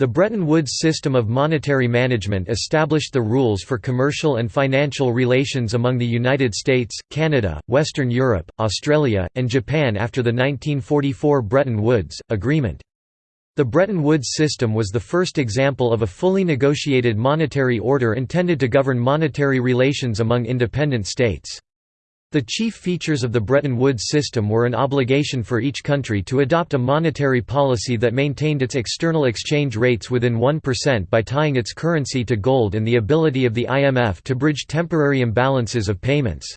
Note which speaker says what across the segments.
Speaker 1: The Bretton Woods system of monetary management established the rules for commercial and financial relations among the United States, Canada, Western Europe, Australia, and Japan after the 1944 Bretton Woods Agreement. The Bretton Woods system was the first example of a fully negotiated monetary order intended to govern monetary relations among independent states. The chief features of the Bretton Woods system were an obligation for each country to adopt a monetary policy that maintained its external exchange rates within 1% by tying its currency to gold and the ability of the IMF to bridge temporary imbalances of payments.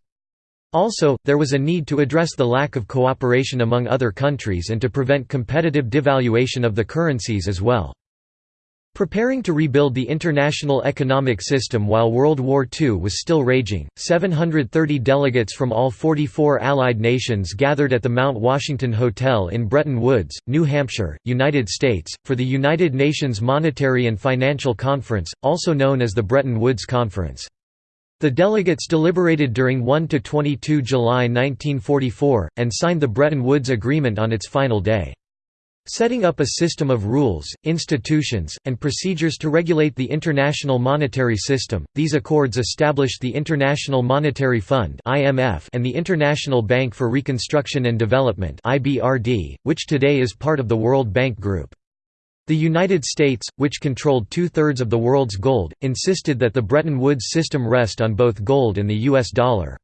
Speaker 1: Also, there was a need to address the lack of cooperation among other countries and to prevent competitive devaluation of the currencies as well. Preparing to rebuild the international economic system while World War II was still raging, 730 delegates from all 44 Allied nations gathered at the Mount Washington Hotel in Bretton Woods, New Hampshire, United States, for the United Nations Monetary and Financial Conference, also known as the Bretton Woods Conference. The delegates deliberated during 1–22 July 1944, and signed the Bretton Woods Agreement on its final day. Setting up a system of rules, institutions, and procedures to regulate the international monetary system, these accords established the International Monetary Fund and the International Bank for Reconstruction and Development which today is part of the World Bank Group. The United States, which controlled two-thirds of the world's gold, insisted that the Bretton Woods system rest on both gold and the U.S. dollar.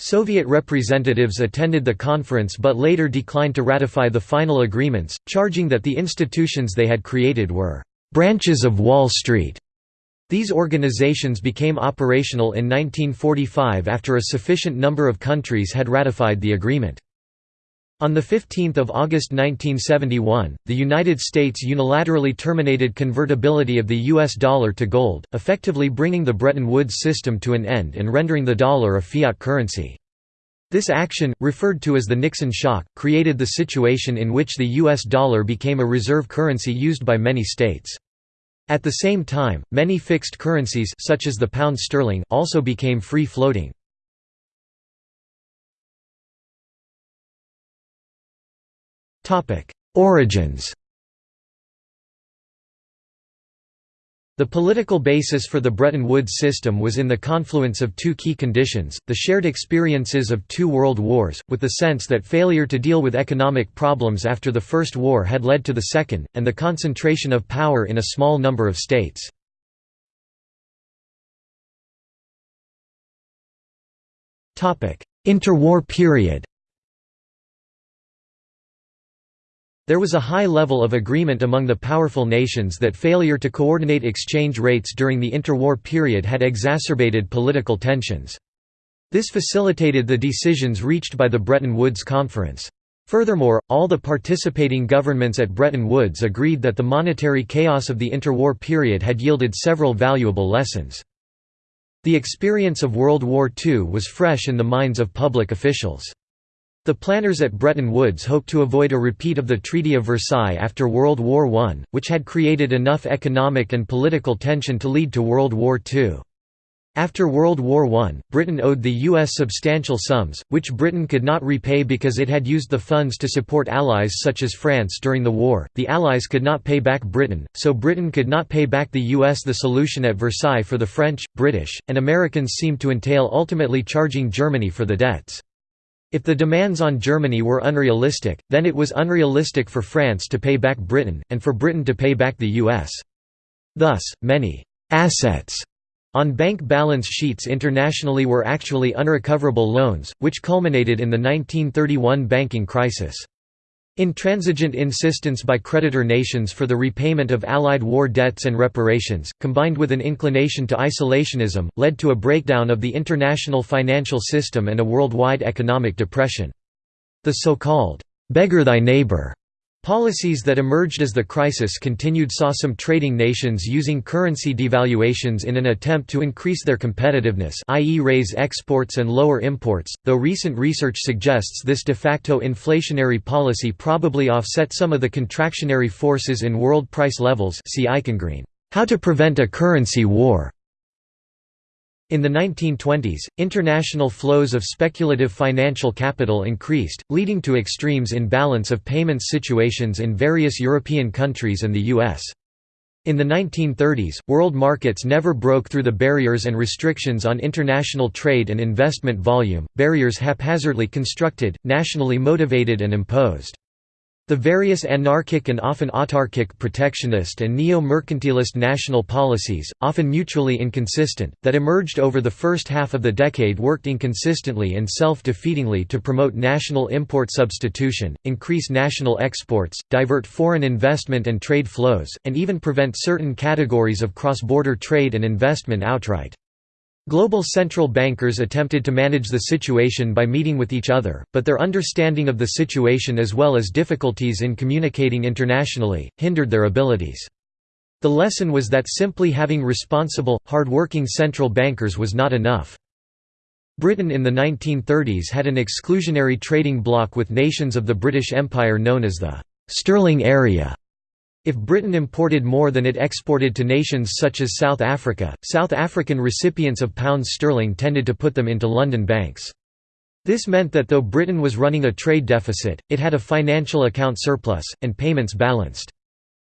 Speaker 1: Soviet representatives attended the conference but later declined to ratify the final agreements, charging that the institutions they had created were «branches of Wall Street». These organizations became operational in 1945 after a sufficient number of countries had ratified the agreement. On 15 August 1971, the United States unilaterally terminated convertibility of the U.S. dollar to gold, effectively bringing the Bretton Woods system to an end and rendering the dollar a fiat currency. This action, referred to as the Nixon shock, created the situation in which the U.S. dollar became a reserve currency used by many states. At the same time, many fixed currencies such as the pound sterling also became free-floating. Origins. The political basis for the Bretton Woods system was in the confluence of two key conditions, the shared experiences of two world wars, with the sense that failure to deal with economic problems after the First War had led to the Second, and the concentration of power in a small number of states. Interwar period There was a high level of agreement among the powerful nations that failure to coordinate exchange rates during the interwar period had exacerbated political tensions. This facilitated the decisions reached by the Bretton Woods Conference. Furthermore, all the participating governments at Bretton Woods agreed that the monetary chaos of the interwar period had yielded several valuable lessons. The experience of World War II was fresh in the minds of public officials. The planners at Bretton Woods hoped to avoid a repeat of the Treaty of Versailles after World War I, which had created enough economic and political tension to lead to World War II. After World War I, Britain owed the U.S. substantial sums, which Britain could not repay because it had used the funds to support allies such as France during the war. The Allies could not pay back Britain, so Britain could not pay back the U.S. The solution at Versailles for the French, British, and Americans seemed to entail ultimately charging Germany for the debts. If the demands on Germany were unrealistic, then it was unrealistic for France to pay back Britain, and for Britain to pay back the US. Thus, many «assets» on bank balance sheets internationally were actually unrecoverable loans, which culminated in the 1931 banking crisis. Intransigent insistence by creditor nations for the repayment of Allied war debts and reparations, combined with an inclination to isolationism, led to a breakdown of the international financial system and a worldwide economic depression. The so-called, "'beggar thy neighbor' Policies that emerged as the crisis continued saw some trading nations using currency devaluations in an attempt to increase their competitiveness i.e. raise exports and lower imports, though recent research suggests this de facto inflationary policy probably offset some of the contractionary forces in world price levels see Eichengreen, How to Prevent a Currency War, in the 1920s, international flows of speculative financial capital increased, leading to extremes in balance of payments situations in various European countries and the U.S. In the 1930s, world markets never broke through the barriers and restrictions on international trade and investment volume, barriers haphazardly constructed, nationally motivated and imposed. The various anarchic and often autarkic protectionist and neo-mercantilist national policies, often mutually inconsistent, that emerged over the first half of the decade worked inconsistently and self-defeatingly to promote national import substitution, increase national exports, divert foreign investment and trade flows, and even prevent certain categories of cross-border trade and investment outright. Global central bankers attempted to manage the situation by meeting with each other, but their understanding of the situation as well as difficulties in communicating internationally, hindered their abilities. The lesson was that simply having responsible, hard-working central bankers was not enough. Britain in the 1930s had an exclusionary trading bloc with nations of the British Empire known as the «Sterling Area», if Britain imported more than it exported to nations such as South Africa, South African recipients of pounds sterling tended to put them into London banks. This meant that though Britain was running a trade deficit, it had a financial account surplus, and payments balanced.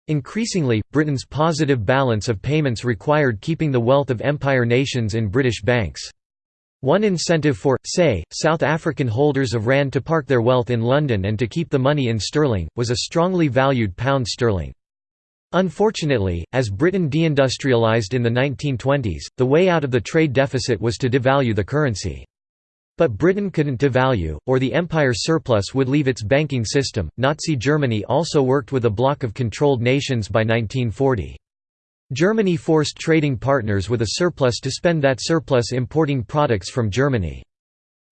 Speaker 1: Increasingly, Britain's positive balance of payments required keeping the wealth of empire nations in British banks. One incentive for, say, South African holders of rand to park their wealth in London and to keep the money in sterling, was a strongly valued pound sterling. Unfortunately, as Britain deindustrialized in the 1920s, the way out of the trade deficit was to devalue the currency. But Britain couldn't devalue, or the empire surplus would leave its banking system. Nazi Germany also worked with a bloc of controlled nations by 1940. Germany forced trading partners with a surplus to spend that surplus importing products from Germany.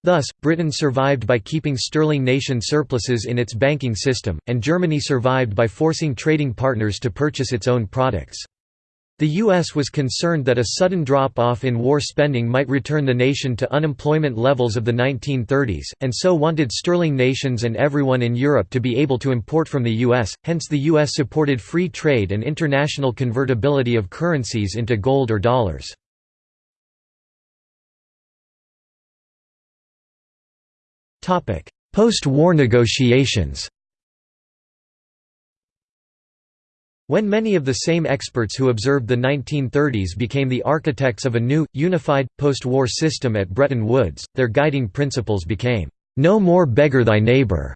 Speaker 1: Thus, Britain survived by keeping sterling nation surpluses in its banking system, and Germany survived by forcing trading partners to purchase its own products. The U.S. was concerned that a sudden drop-off in war spending might return the nation to unemployment levels of the 1930s, and so wanted sterling nations and everyone in Europe to be able to import from the U.S., hence the U.S. supported free trade and international convertibility of currencies into gold or dollars. Post-war negotiations. When many of the same experts who observed the 1930s became the architects of a new, unified, post-war system at Bretton Woods, their guiding principles became, "'No more beggar thy neighbor'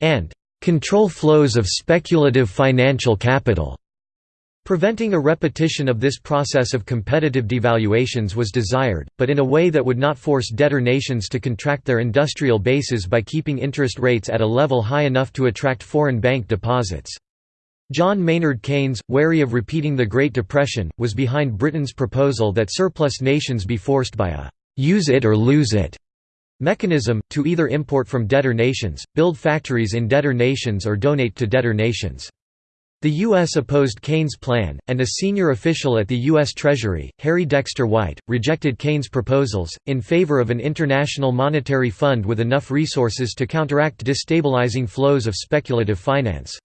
Speaker 1: and "'control flows of speculative financial capital' Preventing a repetition of this process of competitive devaluations was desired, but in a way that would not force debtor nations to contract their industrial bases by keeping interest rates at a level high enough to attract foreign bank deposits. John Maynard Keynes, wary of repeating the Great Depression, was behind Britain's proposal that surplus nations be forced by a «use it or lose it» mechanism, to either import from debtor nations, build factories in debtor nations or donate to debtor nations. The U.S. opposed Keynes' plan, and a senior official at the U.S. Treasury, Harry Dexter White, rejected Keynes' proposals, in favor of an international monetary fund with enough resources to counteract destabilizing flows of speculative finance.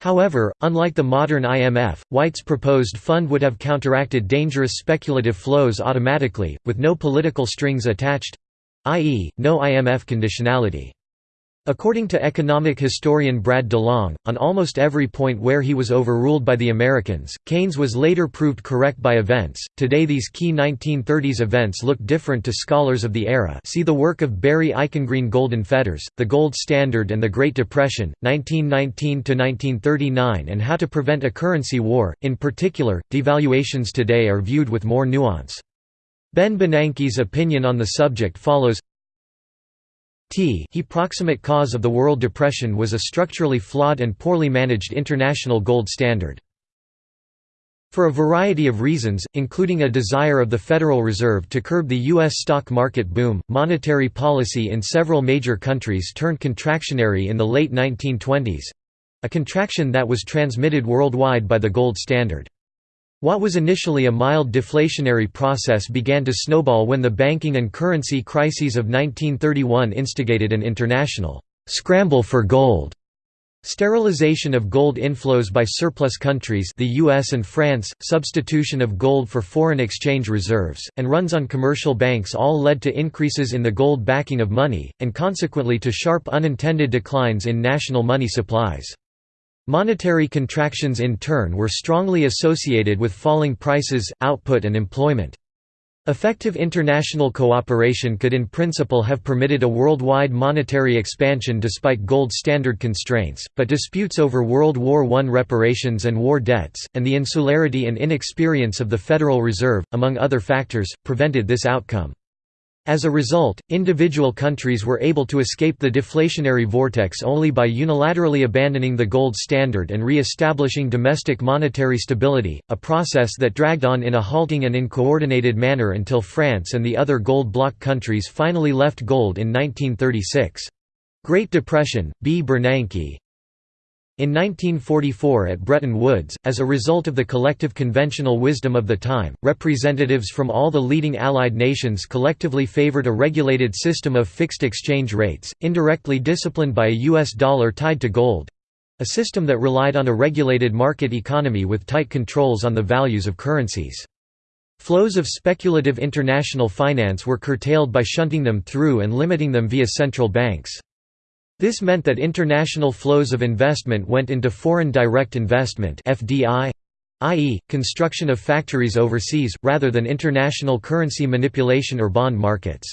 Speaker 1: However, unlike the modern IMF, White's proposed fund would have counteracted dangerous speculative flows automatically, with no political strings attached—i.e., no IMF conditionality. According to economic historian Brad DeLong, on almost every point where he was overruled by the Americans, Keynes was later proved correct by events. Today, these key 1930s events look different to scholars of the era. See the work of Barry Eichengreen Golden Fetters, The Gold Standard and the Great Depression, 1919 to 1939, and How to Prevent a Currency War. In particular, devaluations today are viewed with more nuance. Ben Bernanke's opinion on the subject follows T he proximate cause of the World Depression was a structurally flawed and poorly managed international gold standard. For a variety of reasons, including a desire of the Federal Reserve to curb the U.S. stock market boom, monetary policy in several major countries turned contractionary in the late 1920s—a contraction that was transmitted worldwide by the gold standard. What was initially a mild deflationary process began to snowball when the banking and currency crises of 1931 instigated an international «scramble for gold». Sterilization of gold inflows by surplus countries the US and France, substitution of gold for foreign exchange reserves, and runs on commercial banks all led to increases in the gold backing of money, and consequently to sharp unintended declines in national money supplies. Monetary contractions in turn were strongly associated with falling prices, output and employment. Effective international cooperation could in principle have permitted a worldwide monetary expansion despite gold standard constraints, but disputes over World War I reparations and war debts, and the insularity and inexperience of the Federal Reserve, among other factors, prevented this outcome. As a result, individual countries were able to escape the deflationary vortex only by unilaterally abandoning the gold standard and re-establishing domestic monetary stability, a process that dragged on in a halting and uncoordinated manner until France and the other gold bloc countries finally left gold in 1936. Great Depression, B. Bernanke, in 1944 at Bretton Woods, as a result of the collective conventional wisdom of the time, representatives from all the leading Allied nations collectively favored a regulated system of fixed exchange rates, indirectly disciplined by a U.S. dollar tied to gold—a system that relied on a regulated market economy with tight controls on the values of currencies. Flows of speculative international finance were curtailed by shunting them through and limiting them via central banks. This meant that international flows of investment went into foreign direct investment i.e., construction of factories overseas, rather than international currency manipulation or bond markets.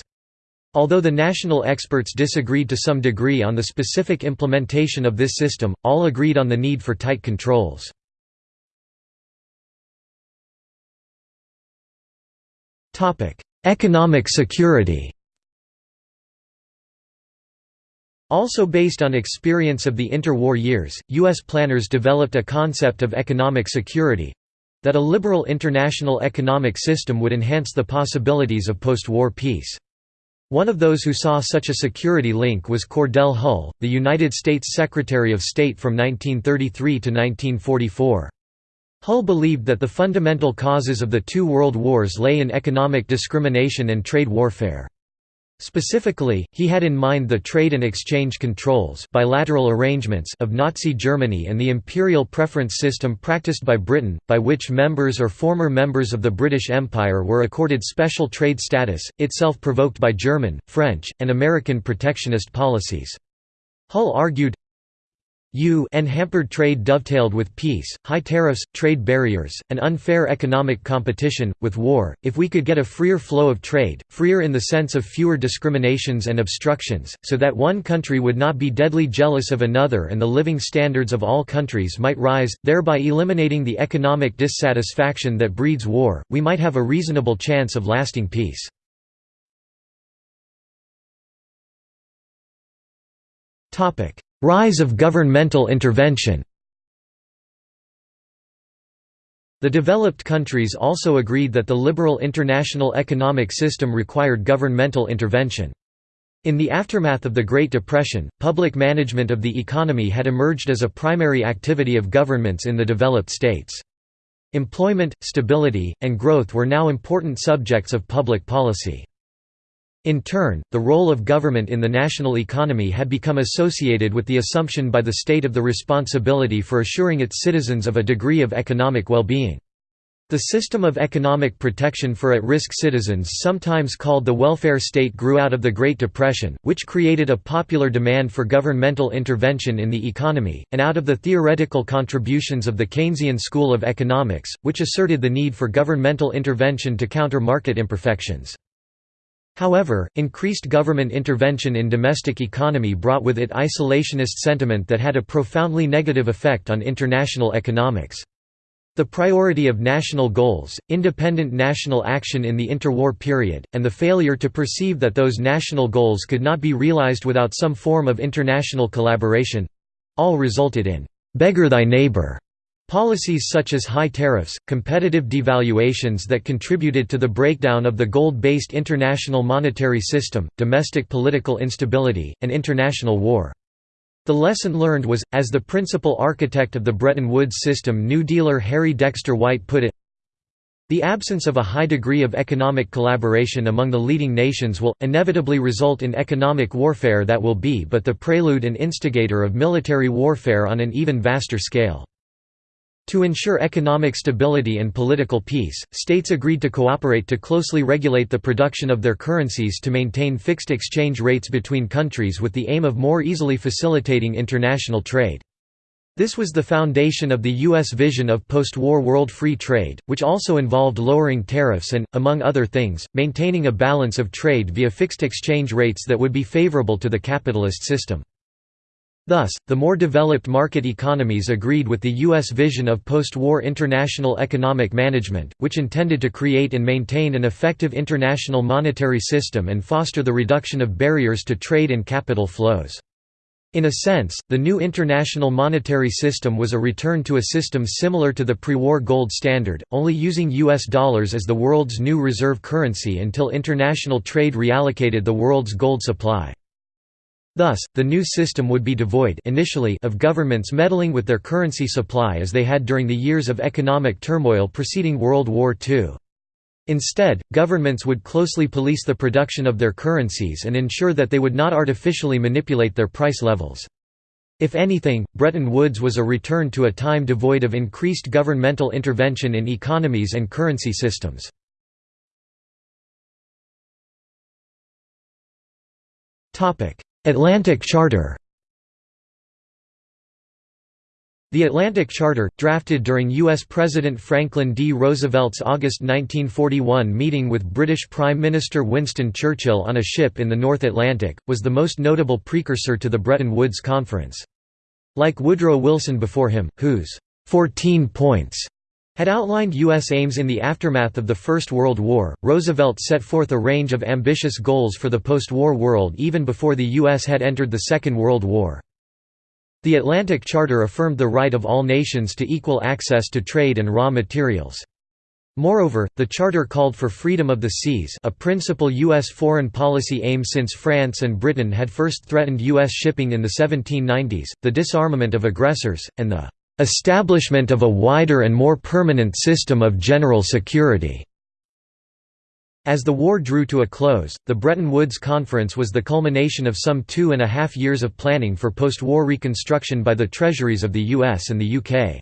Speaker 1: Although the national experts disagreed to some degree on the specific implementation of this system, all agreed on the need for tight controls. Economic security Also based on experience of the interwar years, U.S. planners developed a concept of economic security—that a liberal international economic system would enhance the possibilities of post-war peace. One of those who saw such a security link was Cordell Hull, the United States Secretary of State from 1933 to 1944. Hull believed that the fundamental causes of the two world wars lay in economic discrimination and trade warfare. Specifically, he had in mind the trade and exchange controls bilateral arrangements of Nazi Germany and the imperial preference system practiced by Britain, by which members or former members of the British Empire were accorded special trade status, itself provoked by German, French, and American protectionist policies. Hull argued, U and hampered trade dovetailed with peace, high tariffs, trade barriers, and unfair economic competition, with war, if we could get a freer flow of trade, freer in the sense of fewer discriminations and obstructions, so that one country would not be deadly jealous of another and the living standards of all countries might rise, thereby eliminating the economic dissatisfaction that breeds war, we might have a reasonable chance of lasting peace. Rise of governmental intervention The developed countries also agreed that the liberal international economic system required governmental intervention. In the aftermath of the Great Depression, public management of the economy had emerged as a primary activity of governments in the developed states. Employment, stability, and growth were now important subjects of public policy. In turn, the role of government in the national economy had become associated with the assumption by the state of the responsibility for assuring its citizens of a degree of economic well-being. The system of economic protection for at-risk citizens sometimes called the welfare state grew out of the Great Depression, which created a popular demand for governmental intervention in the economy, and out of the theoretical contributions of the Keynesian school of economics, which asserted the need for governmental intervention to counter market imperfections. However, increased government intervention in domestic economy brought with it isolationist sentiment that had a profoundly negative effect on international economics. The priority of national goals, independent national action in the interwar period, and the failure to perceive that those national goals could not be realized without some form of international collaboration—all resulted in «beggar thy neighbor» Policies such as high tariffs, competitive devaluations that contributed to the breakdown of the gold-based international monetary system, domestic political instability, and international war. The lesson learned was, as the principal architect of the Bretton Woods system New Dealer Harry Dexter White put it, the absence of a high degree of economic collaboration among the leading nations will, inevitably result in economic warfare that will be but the prelude and instigator of military warfare on an even vaster scale. To ensure economic stability and political peace, states agreed to cooperate to closely regulate the production of their currencies to maintain fixed exchange rates between countries with the aim of more easily facilitating international trade. This was the foundation of the U.S. vision of post-war world free trade, which also involved lowering tariffs and, among other things, maintaining a balance of trade via fixed exchange rates that would be favorable to the capitalist system. Thus, the more developed market economies agreed with the U.S. vision of post-war international economic management, which intended to create and maintain an effective international monetary system and foster the reduction of barriers to trade and capital flows. In a sense, the new international monetary system was a return to a system similar to the pre-war gold standard, only using US dollars as the world's new reserve currency until international trade reallocated the world's gold supply. Thus, the new system would be devoid initially of governments meddling with their currency supply as they had during the years of economic turmoil preceding World War II. Instead, governments would closely police the production of their currencies and ensure that they would not artificially manipulate their price levels. If anything, Bretton Woods was a return to a time devoid of increased governmental intervention in economies and currency systems. Atlantic Charter The Atlantic Charter, drafted during U.S. President Franklin D. Roosevelt's August 1941 meeting with British Prime Minister Winston Churchill on a ship in the North Atlantic, was the most notable precursor to the Bretton Woods Conference. Like Woodrow Wilson before him, whose 14 points had outlined U.S. aims in the aftermath of the First World War, Roosevelt set forth a range of ambitious goals for the post-war world even before the U.S. had entered the Second World War. The Atlantic Charter affirmed the right of all nations to equal access to trade and raw materials. Moreover, the Charter called for freedom of the seas a principal U.S. foreign policy aim since France and Britain had first threatened U.S. shipping in the 1790s, the disarmament of aggressors, and the "...establishment of a wider and more permanent system of general security." As the war drew to a close, the Bretton Woods Conference was the culmination of some two and a half years of planning for post-war reconstruction by the treasuries of the US and the UK.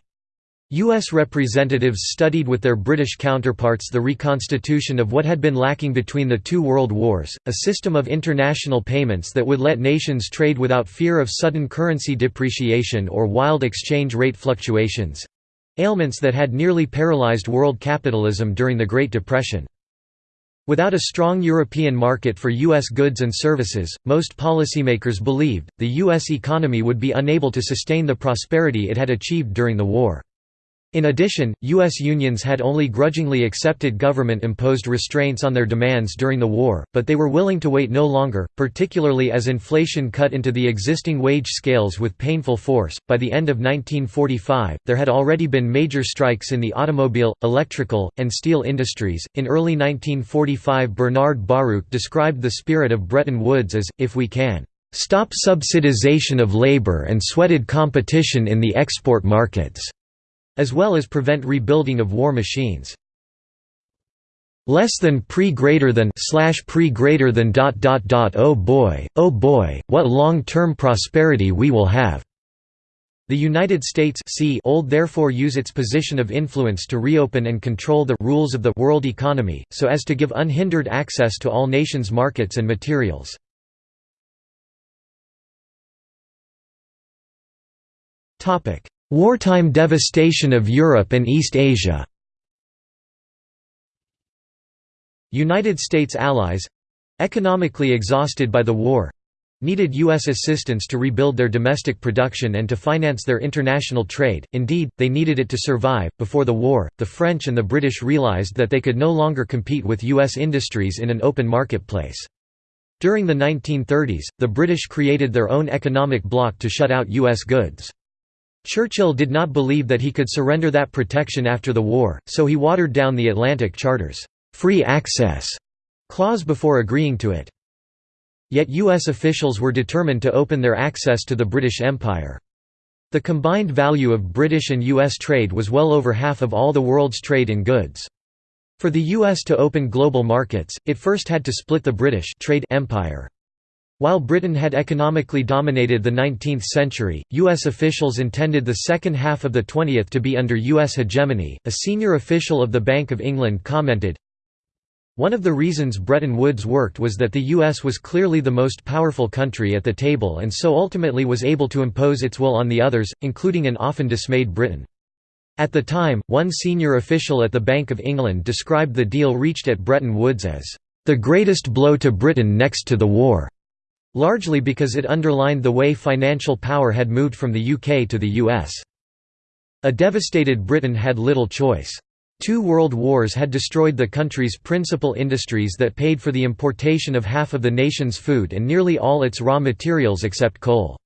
Speaker 1: U.S. representatives studied with their British counterparts the reconstitution of what had been lacking between the two world wars, a system of international payments that would let nations trade without fear of sudden currency depreciation or wild exchange rate fluctuations—ailments that had nearly paralyzed world capitalism during the Great Depression. Without a strong European market for U.S. goods and services, most policymakers believed, the U.S. economy would be unable to sustain the prosperity it had achieved during the war. In addition, U.S. unions had only grudgingly accepted government-imposed restraints on their demands during the war, but they were willing to wait no longer, particularly as inflation cut into the existing wage scales with painful force. By the end of 1945, there had already been major strikes in the automobile, electrical, and steel industries. In early 1945, Bernard Baruch described the spirit of Bretton Woods as, if we can stop subsidization of labor and sweated competition in the export markets as well as prevent rebuilding of war machines. Less than pre greater than slash pre greater than dot dot dot oh boy, oh boy, what long-term prosperity we will have. The United States see old therefore use its position of influence to reopen and control the rules of the world economy, so as to give unhindered access to all nations' markets and materials. Wartime devastation of Europe and East Asia United States allies—economically exhausted by the war—needed U.S. assistance to rebuild their domestic production and to finance their international trade, indeed, they needed it to survive. Before the war, the French and the British realized that they could no longer compete with U.S. industries in an open marketplace. During the 1930s, the British created their own economic bloc to shut out U.S. goods. Churchill did not believe that he could surrender that protection after the war, so he watered down the Atlantic Charter's «free access» clause before agreeing to it. Yet U.S. officials were determined to open their access to the British Empire. The combined value of British and U.S. trade was well over half of all the world's trade in goods. For the U.S. to open global markets, it first had to split the British trade empire. While Britain had economically dominated the 19th century, U.S. officials intended the second half of the 20th to be under U.S. hegemony. A senior official of the Bank of England commented, One of the reasons Bretton Woods worked was that the U.S. was clearly the most powerful country at the table and so ultimately was able to impose its will on the others, including an often dismayed Britain. At the time, one senior official at the Bank of England described the deal reached at Bretton Woods as, "...the greatest blow to Britain next to the war." Largely because it underlined the way financial power had moved from the UK to the US. A devastated Britain had little choice. Two world wars had destroyed the country's principal industries that paid for the importation of half of the nation's food and nearly all its raw materials except coal.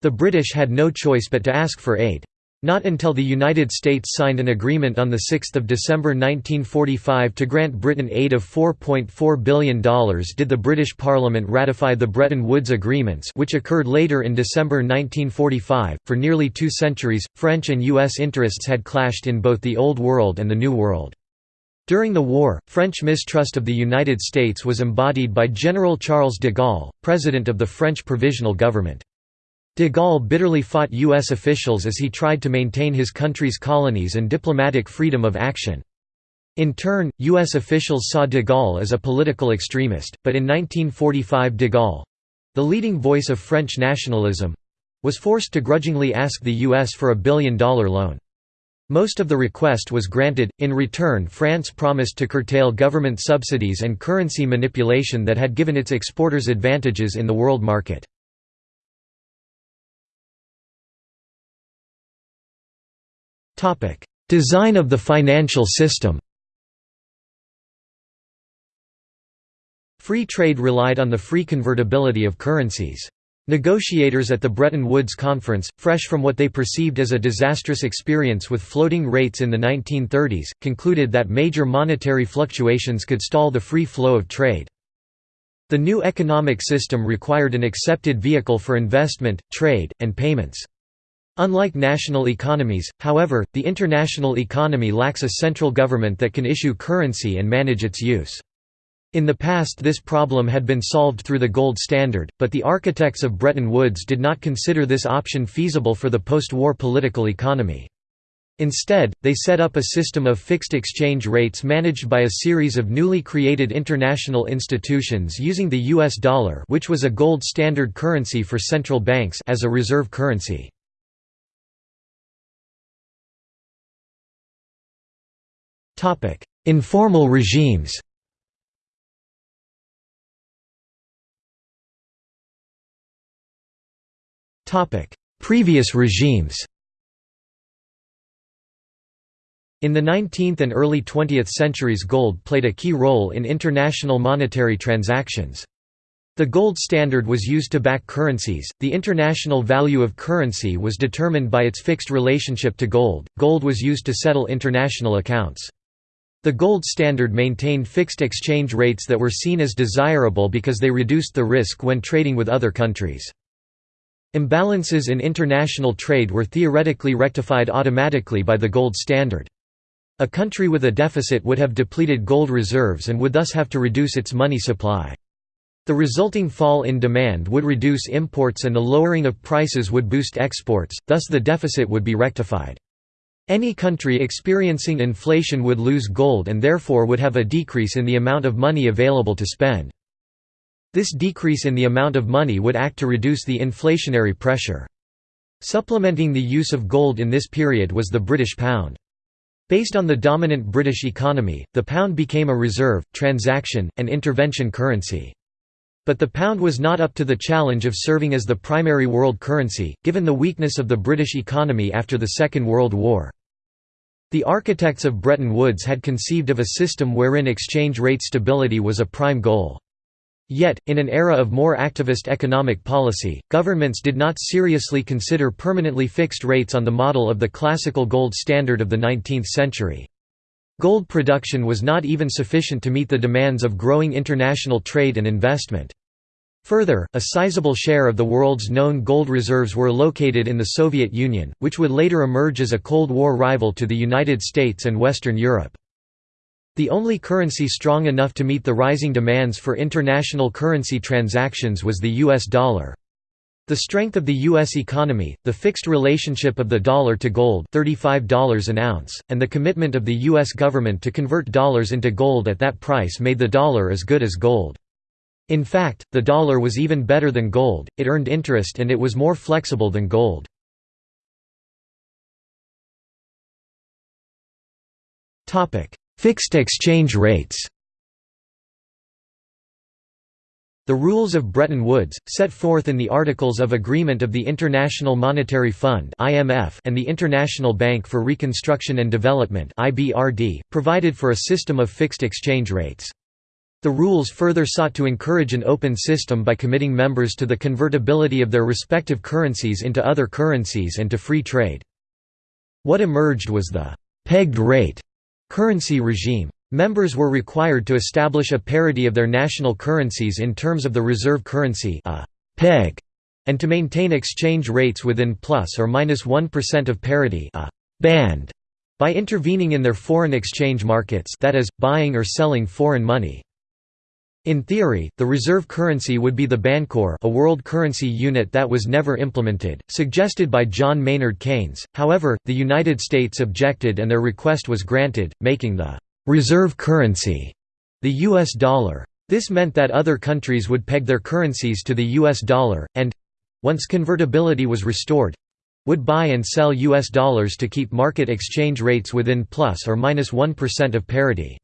Speaker 1: The British had no choice but to ask for aid. Not until the United States signed an agreement on 6 December 1945 to grant Britain aid of $4.4 billion did the British Parliament ratify the Bretton Woods Agreements which occurred later in December 1945. For nearly two centuries, French and U.S. interests had clashed in both the Old World and the New World. During the war, French mistrust of the United States was embodied by General Charles de Gaulle, president of the French Provisional Government. De Gaulle bitterly fought U.S. officials as he tried to maintain his country's colonies and diplomatic freedom of action. In turn, U.S. officials saw de Gaulle as a political extremist, but in 1945 de Gaulle—the leading voice of French nationalism—was forced to grudgingly ask the U.S. for a billion-dollar loan. Most of the request was granted, in return France promised to curtail government subsidies and currency manipulation that had given its exporters advantages in the world market. Design of the financial system Free trade relied on the free convertibility of currencies. Negotiators at the Bretton Woods Conference, fresh from what they perceived as a disastrous experience with floating rates in the 1930s, concluded that major monetary fluctuations could stall the free flow of trade. The new economic system required an accepted vehicle for investment, trade, and payments. Unlike national economies, however, the international economy lacks a central government that can issue currency and manage its use. In the past this problem had been solved through the gold standard, but the architects of Bretton Woods did not consider this option feasible for the post-war political economy. Instead, they set up a system of fixed exchange rates managed by a series of newly created international institutions using the US dollar which was a gold standard currency for central banks as a reserve currency. Informal regimes Previous regimes In the 19th and early 20th centuries gold played a key role in international monetary transactions. The gold standard was used to back currencies. The international value of currency was determined by its fixed relationship to gold. Gold was used to settle international accounts. The gold standard maintained fixed exchange rates that were seen as desirable because they reduced the risk when trading with other countries. Imbalances in international trade were theoretically rectified automatically by the gold standard. A country with a deficit would have depleted gold reserves and would thus have to reduce its money supply. The resulting fall in demand would reduce imports and the lowering of prices would boost exports, thus the deficit would be rectified. Any country experiencing inflation would lose gold and therefore would have a decrease in the amount of money available to spend. This decrease in the amount of money would act to reduce the inflationary pressure. Supplementing the use of gold in this period was the British pound. Based on the dominant British economy, the pound became a reserve, transaction, and intervention currency. But the pound was not up to the challenge of serving as the primary world currency, given the weakness of the British economy after the Second World War. The architects of Bretton Woods had conceived of a system wherein exchange rate stability was a prime goal. Yet, in an era of more activist economic policy, governments did not seriously consider permanently fixed rates on the model of the classical gold standard of the 19th century. Gold production was not even sufficient to meet the demands of growing international trade and investment. Further, a sizable share of the world's known gold reserves were located in the Soviet Union, which would later emerge as a Cold War rival to the United States and Western Europe. The only currency strong enough to meet the rising demands for international currency transactions was the US dollar. The strength of the U.S. economy, the fixed relationship of the dollar to gold $35 an ounce, and the commitment of the U.S. government to convert dollars into gold at that price made the dollar as good as gold. In fact, the dollar was even better than gold, it earned interest and it was more flexible than gold. Fixed exchange rates The rules of Bretton Woods, set forth in the Articles of Agreement of the International Monetary Fund and the International Bank for Reconstruction and Development provided for a system of fixed exchange rates. The rules further sought to encourage an open system by committing members to the convertibility of their respective currencies into other currencies and to free trade. What emerged was the «pegged rate» Currency regime. Members were required to establish a parity of their national currencies in terms of the reserve currency a peg, and to maintain exchange rates within plus or minus 1 of parity a band, by intervening in their foreign exchange markets that is, buying or selling foreign money. In theory, the reserve currency would be the Bancor a world currency unit that was never implemented, suggested by John Maynard Keynes, however, the United States objected and their request was granted, making the «reserve currency» the U.S. dollar. This meant that other countries would peg their currencies to the U.S. dollar, and—once convertibility was restored—would buy and sell U.S. dollars to keep market exchange rates within plus or minus 1 of parity.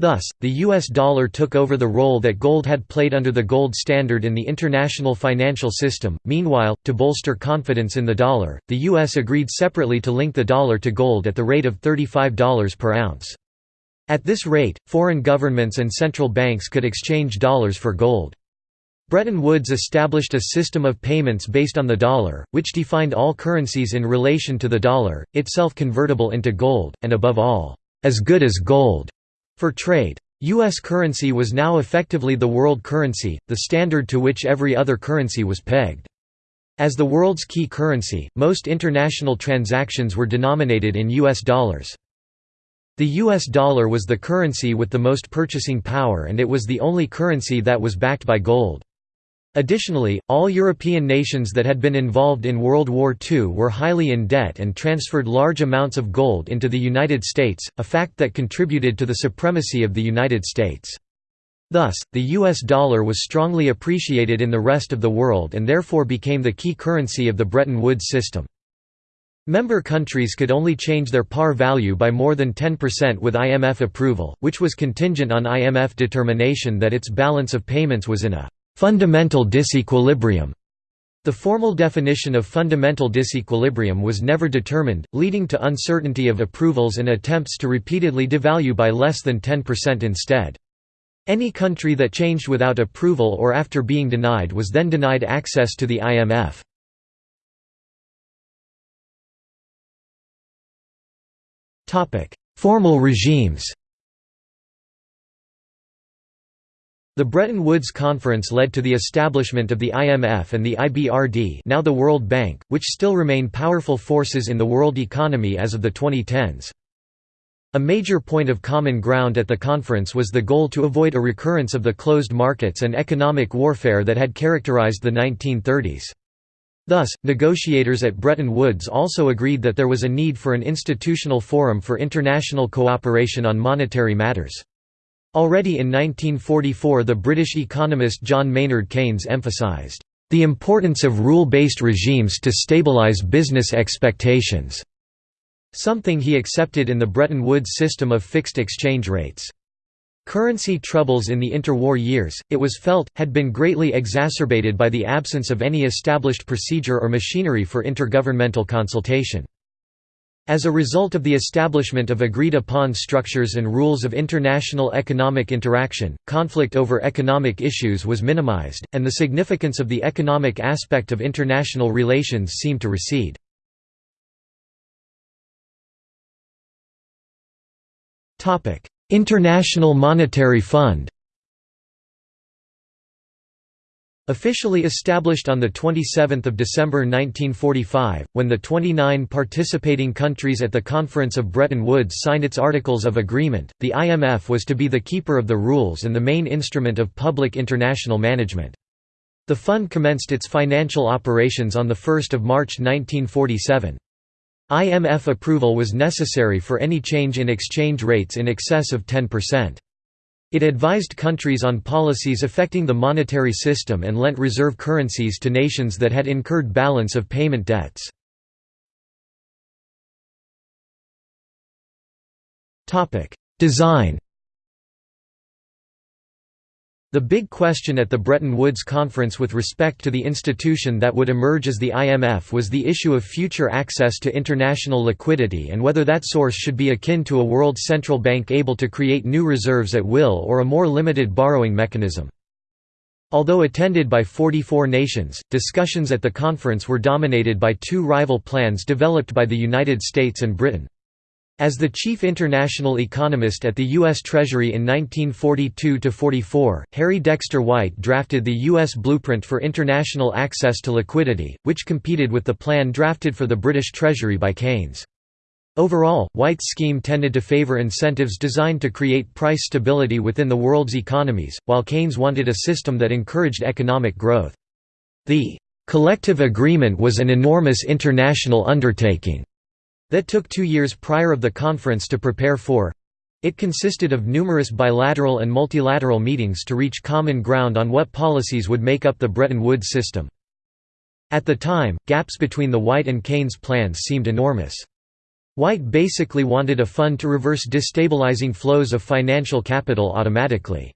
Speaker 1: Thus, the US dollar took over the role that gold had played under the gold standard in the international financial system. Meanwhile, to bolster confidence in the dollar, the US agreed separately to link the dollar to gold at the rate of $35 per ounce. At this rate, foreign governments and central banks could exchange dollars for gold. Bretton Woods established a system of payments based on the dollar, which defined all currencies in relation to the dollar, itself convertible into gold, and above all, as good as gold. For trade. U.S. currency was now effectively the world currency, the standard to which every other currency was pegged. As the world's key currency, most international transactions were denominated in U.S. dollars. The U.S. dollar was the currency with the most purchasing power and it was the only currency that was backed by gold. Additionally, all European nations that had been involved in World War II were highly in debt and transferred large amounts of gold into the United States, a fact that contributed to the supremacy of the United States. Thus, the US dollar was strongly appreciated in the rest of the world and therefore became the key currency of the Bretton Woods system. Member countries could only change their par value by more than 10% with IMF approval, which was contingent on IMF determination that its balance of payments was in a fundamental disequilibrium. The formal definition of fundamental disequilibrium was never determined, leading to uncertainty of approvals and attempts to repeatedly devalue by less than 10% instead. Any country that changed without approval or after being denied was then denied access to the IMF. Formal regimes The Bretton Woods Conference led to the establishment of the IMF and the IBRD now the World Bank, which still remain powerful forces in the world economy as of the 2010s. A major point of common ground at the conference was the goal to avoid a recurrence of the closed markets and economic warfare that had characterized the 1930s. Thus, negotiators at Bretton Woods also agreed that there was a need for an institutional forum for international cooperation on monetary matters. Already in 1944 the British economist John Maynard Keynes emphasised, "...the importance of rule-based regimes to stabilise business expectations", something he accepted in the Bretton Woods system of fixed exchange rates. Currency troubles in the interwar years, it was felt, had been greatly exacerbated by the absence of any established procedure or machinery for intergovernmental consultation. As a result of the establishment of agreed-upon structures and rules of international economic interaction, conflict over economic issues was minimized, and the significance of the economic aspect of international relations seemed to recede. International Monetary Fund Officially established on 27 December 1945, when the 29 participating countries at the Conference of Bretton Woods signed its Articles of Agreement, the IMF was to be the keeper of the rules and the main instrument of public international management. The fund commenced its financial operations on 1 March 1947. IMF approval was necessary for any change in exchange rates in excess of 10%. It advised countries on policies affecting the monetary system and lent reserve currencies to nations that had incurred balance of payment debts. Design the big question at the Bretton Woods Conference with respect to the institution that would emerge as the IMF was the issue of future access to international liquidity and whether that source should be akin to a world central bank able to create new reserves at will or a more limited borrowing mechanism. Although attended by 44 nations, discussions at the conference were dominated by two rival plans developed by the United States and Britain. As the chief international economist at the U.S. Treasury in 1942–44, Harry Dexter White drafted the U.S. Blueprint for International Access to Liquidity, which competed with the plan drafted for the British Treasury by Keynes. Overall, White's scheme tended to favor incentives designed to create price stability within the world's economies, while Keynes wanted a system that encouraged economic growth. The collective agreement was an enormous international undertaking that took two years prior of the conference to prepare for. It consisted of numerous bilateral and multilateral meetings to reach common ground on what policies would make up the Bretton Woods system. At the time, gaps between the White and Keynes plans seemed enormous. White basically wanted a fund to reverse destabilizing flows of financial capital automatically.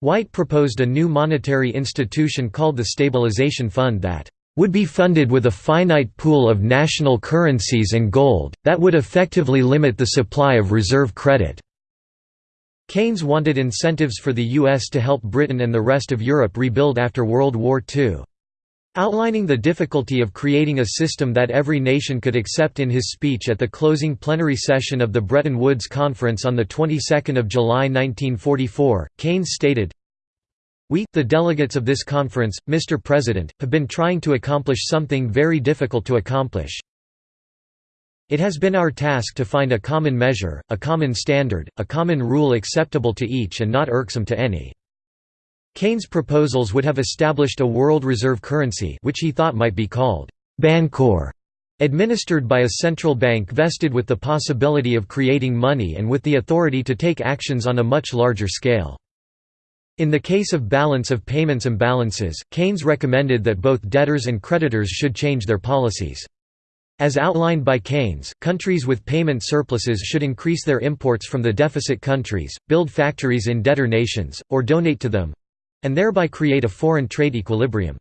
Speaker 1: White proposed a new monetary institution called the Stabilization Fund that would be funded with a finite pool of national currencies and gold, that would effectively limit the supply of reserve credit. Keynes wanted incentives for the U.S. to help Britain and the rest of Europe rebuild after World War II. Outlining the difficulty of creating a system that every nation could accept in his speech at the closing plenary session of the Bretton Woods Conference on the 22nd of July 1944, Keynes stated, we, the delegates of this conference, Mr. President, have been trying to accomplish something very difficult to accomplish. It has been our task to find a common measure, a common standard, a common rule acceptable to each and not irksome to any. Keynes' proposals would have established a world reserve currency which he thought might be called Bancor, administered by a central bank vested with the possibility of creating money and with the authority to take actions on a much larger scale. In the case of balance of payments imbalances, Keynes recommended that both debtors and creditors should change their policies. As outlined by Keynes, countries with payment surpluses should increase their imports from the deficit countries, build factories in debtor nations, or donate to them—and thereby create a foreign trade equilibrium.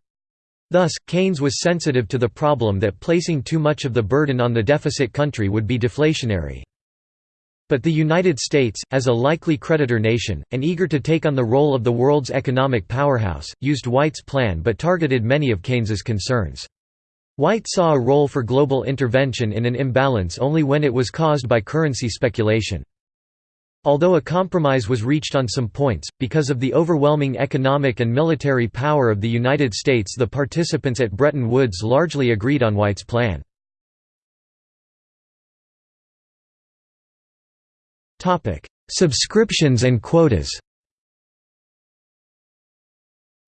Speaker 1: Thus, Keynes was sensitive to the problem that placing too much of the burden on the deficit country would be deflationary. But the United States, as a likely creditor nation, and eager to take on the role of the world's economic powerhouse, used White's plan but targeted many of Keynes's concerns. White saw a role for global intervention in an imbalance only when it was caused by currency speculation. Although a compromise was reached on some points, because of the overwhelming economic and military power of the United States the participants at Bretton Woods largely agreed on White's plan. Subscriptions and quotas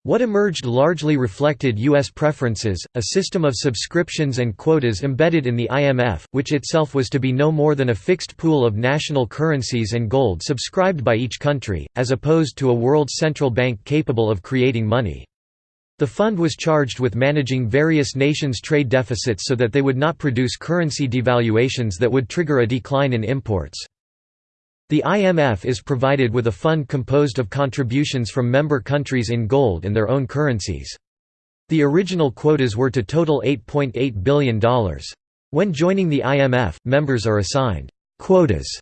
Speaker 1: what emerged largely reflected U.S. preferences, a system of subscriptions and quotas embedded in the IMF, which itself was to be no more than a fixed pool of national currencies and gold subscribed by each country, as opposed to a world central bank capable of creating money. The fund was charged with managing various nations' trade deficits so that they would not produce currency devaluations that would trigger a decline in imports. The IMF is provided with a fund composed of contributions from member countries in gold and their own currencies. The original quotas were to total $8.8 .8 billion. When joining the IMF, members are assigned «quotas»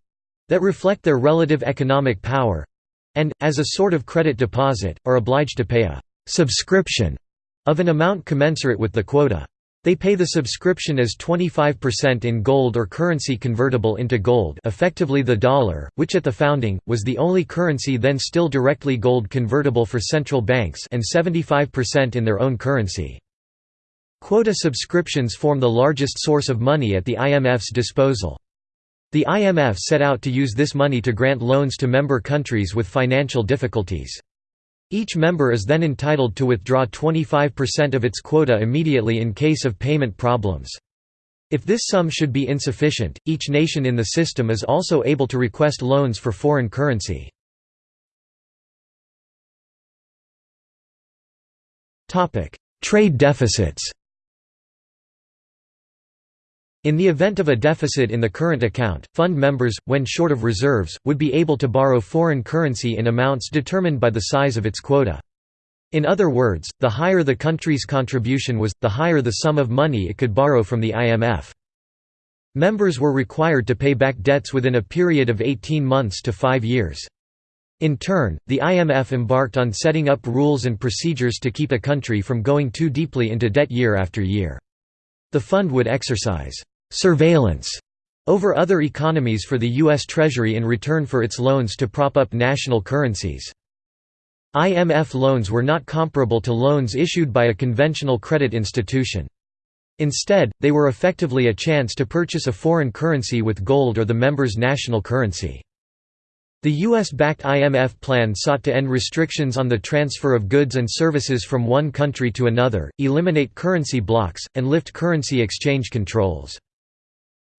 Speaker 1: that reflect their relative economic power—and, as a sort of credit deposit, are obliged to pay a «subscription» of an amount commensurate with the quota. They pay the subscription as 25% in gold or currency convertible into gold effectively the dollar, which at the founding, was the only currency then still directly gold convertible for central banks and 75% in their own currency. Quota subscriptions form the largest source of money at the IMF's disposal. The IMF set out to use this money to grant loans to member countries with financial difficulties. Each member is then entitled to withdraw 25% of its quota immediately in case of payment problems. If this sum should be insufficient, each nation in the system is also able to request loans for foreign currency. Trade deficits in the event of a deficit in the current account, fund members, when short of reserves, would be able to borrow foreign currency in amounts determined by the size of its quota. In other words, the higher the country's contribution was, the higher the sum of money it could borrow from the IMF. Members were required to pay back debts within a period of 18 months to five years. In turn, the IMF embarked on setting up rules and procedures to keep a country from going too deeply into debt year after year. The fund would exercise surveillance over other economies for the U.S. Treasury in return for its loans to prop up national currencies. IMF loans were not comparable to loans issued by a conventional credit institution. Instead, they were effectively a chance to purchase a foreign currency with gold or the member's national currency. The U.S.-backed IMF plan sought to end restrictions on the transfer of goods and services from one country to another, eliminate currency blocks, and lift currency exchange controls.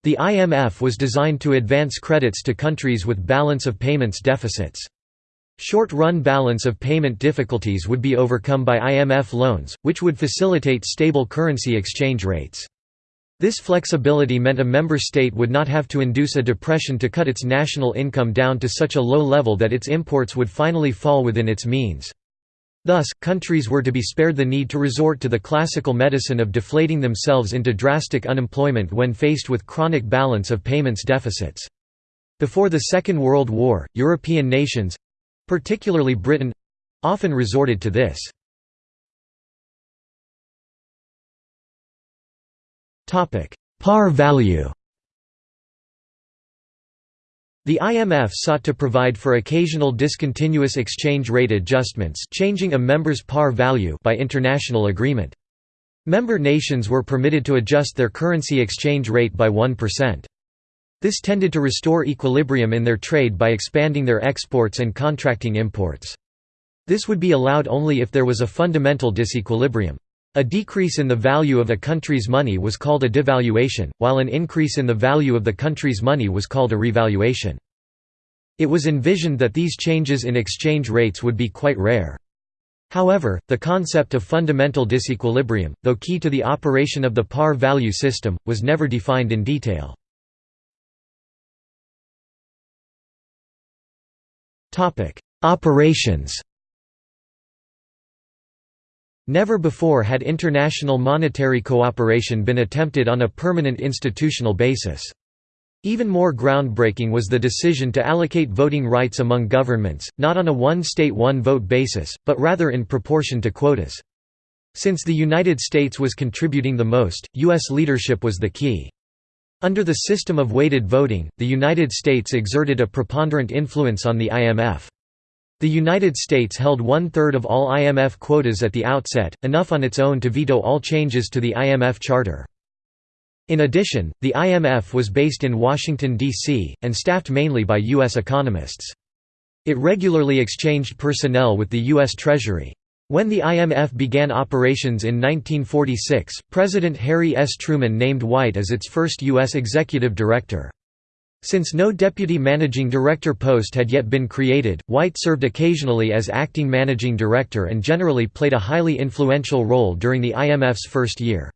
Speaker 1: The IMF was designed to advance credits to countries with balance of payments deficits. Short-run balance of payment difficulties would be overcome by IMF loans, which would facilitate stable currency exchange rates. This flexibility meant a member state would not have to induce a depression to cut its national income down to such a low level that its imports would finally fall within its means. Thus, countries were to be spared the need to resort to the classical medicine of deflating themselves into drastic unemployment when faced with chronic balance of payments deficits. Before the Second World War, European nations—particularly Britain—often resorted to this. Par value the IMF sought to provide for occasional discontinuous exchange rate adjustments changing a member's par value by international agreement. Member nations were permitted to adjust their currency exchange rate by 1%. This tended to restore equilibrium in their trade by expanding their exports and contracting imports. This would be allowed only if there was a fundamental disequilibrium. A decrease in the value of a country's money was called a devaluation, while an increase in the value of the country's money was called a revaluation. It was envisioned that these changes in exchange rates would be quite rare. However, the concept of fundamental disequilibrium, though key to the operation of the par value system, was never defined in detail. Operations Never before had international monetary cooperation been attempted on a permanent institutional basis. Even more groundbreaking was the decision to allocate voting rights among governments, not on a one-state one-vote basis, but rather in proportion to quotas. Since the United States was contributing the most, U.S. leadership was the key. Under the system of weighted voting, the United States exerted a preponderant influence on the IMF. The United States held one-third of all IMF quotas at the outset, enough on its own to veto all changes to the IMF charter. In addition, the IMF was based in Washington, D.C., and staffed mainly by U.S. economists. It regularly exchanged personnel with the U.S. Treasury. When the IMF began operations in 1946, President Harry S. Truman named White as its first U.S. executive director. Since no deputy managing director post had yet been created, White served occasionally as acting managing director and generally played a highly influential role during the IMF's first year.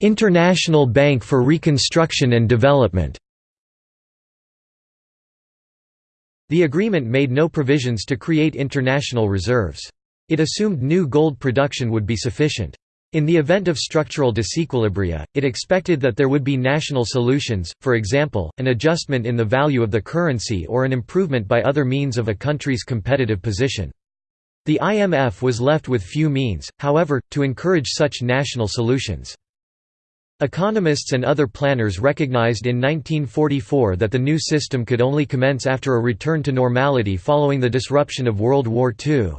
Speaker 1: International Bank for Reconstruction and Development The agreement made no provisions to create international reserves. It assumed new gold production would be sufficient. In the event of structural disequilibria, it expected that there would be national solutions, for example, an adjustment in the value of the currency or an improvement by other means of a country's competitive position. The IMF was left with few means, however, to encourage such national solutions. Economists and other planners recognized in 1944 that the new system could only commence after a return to normality following the disruption of World War II.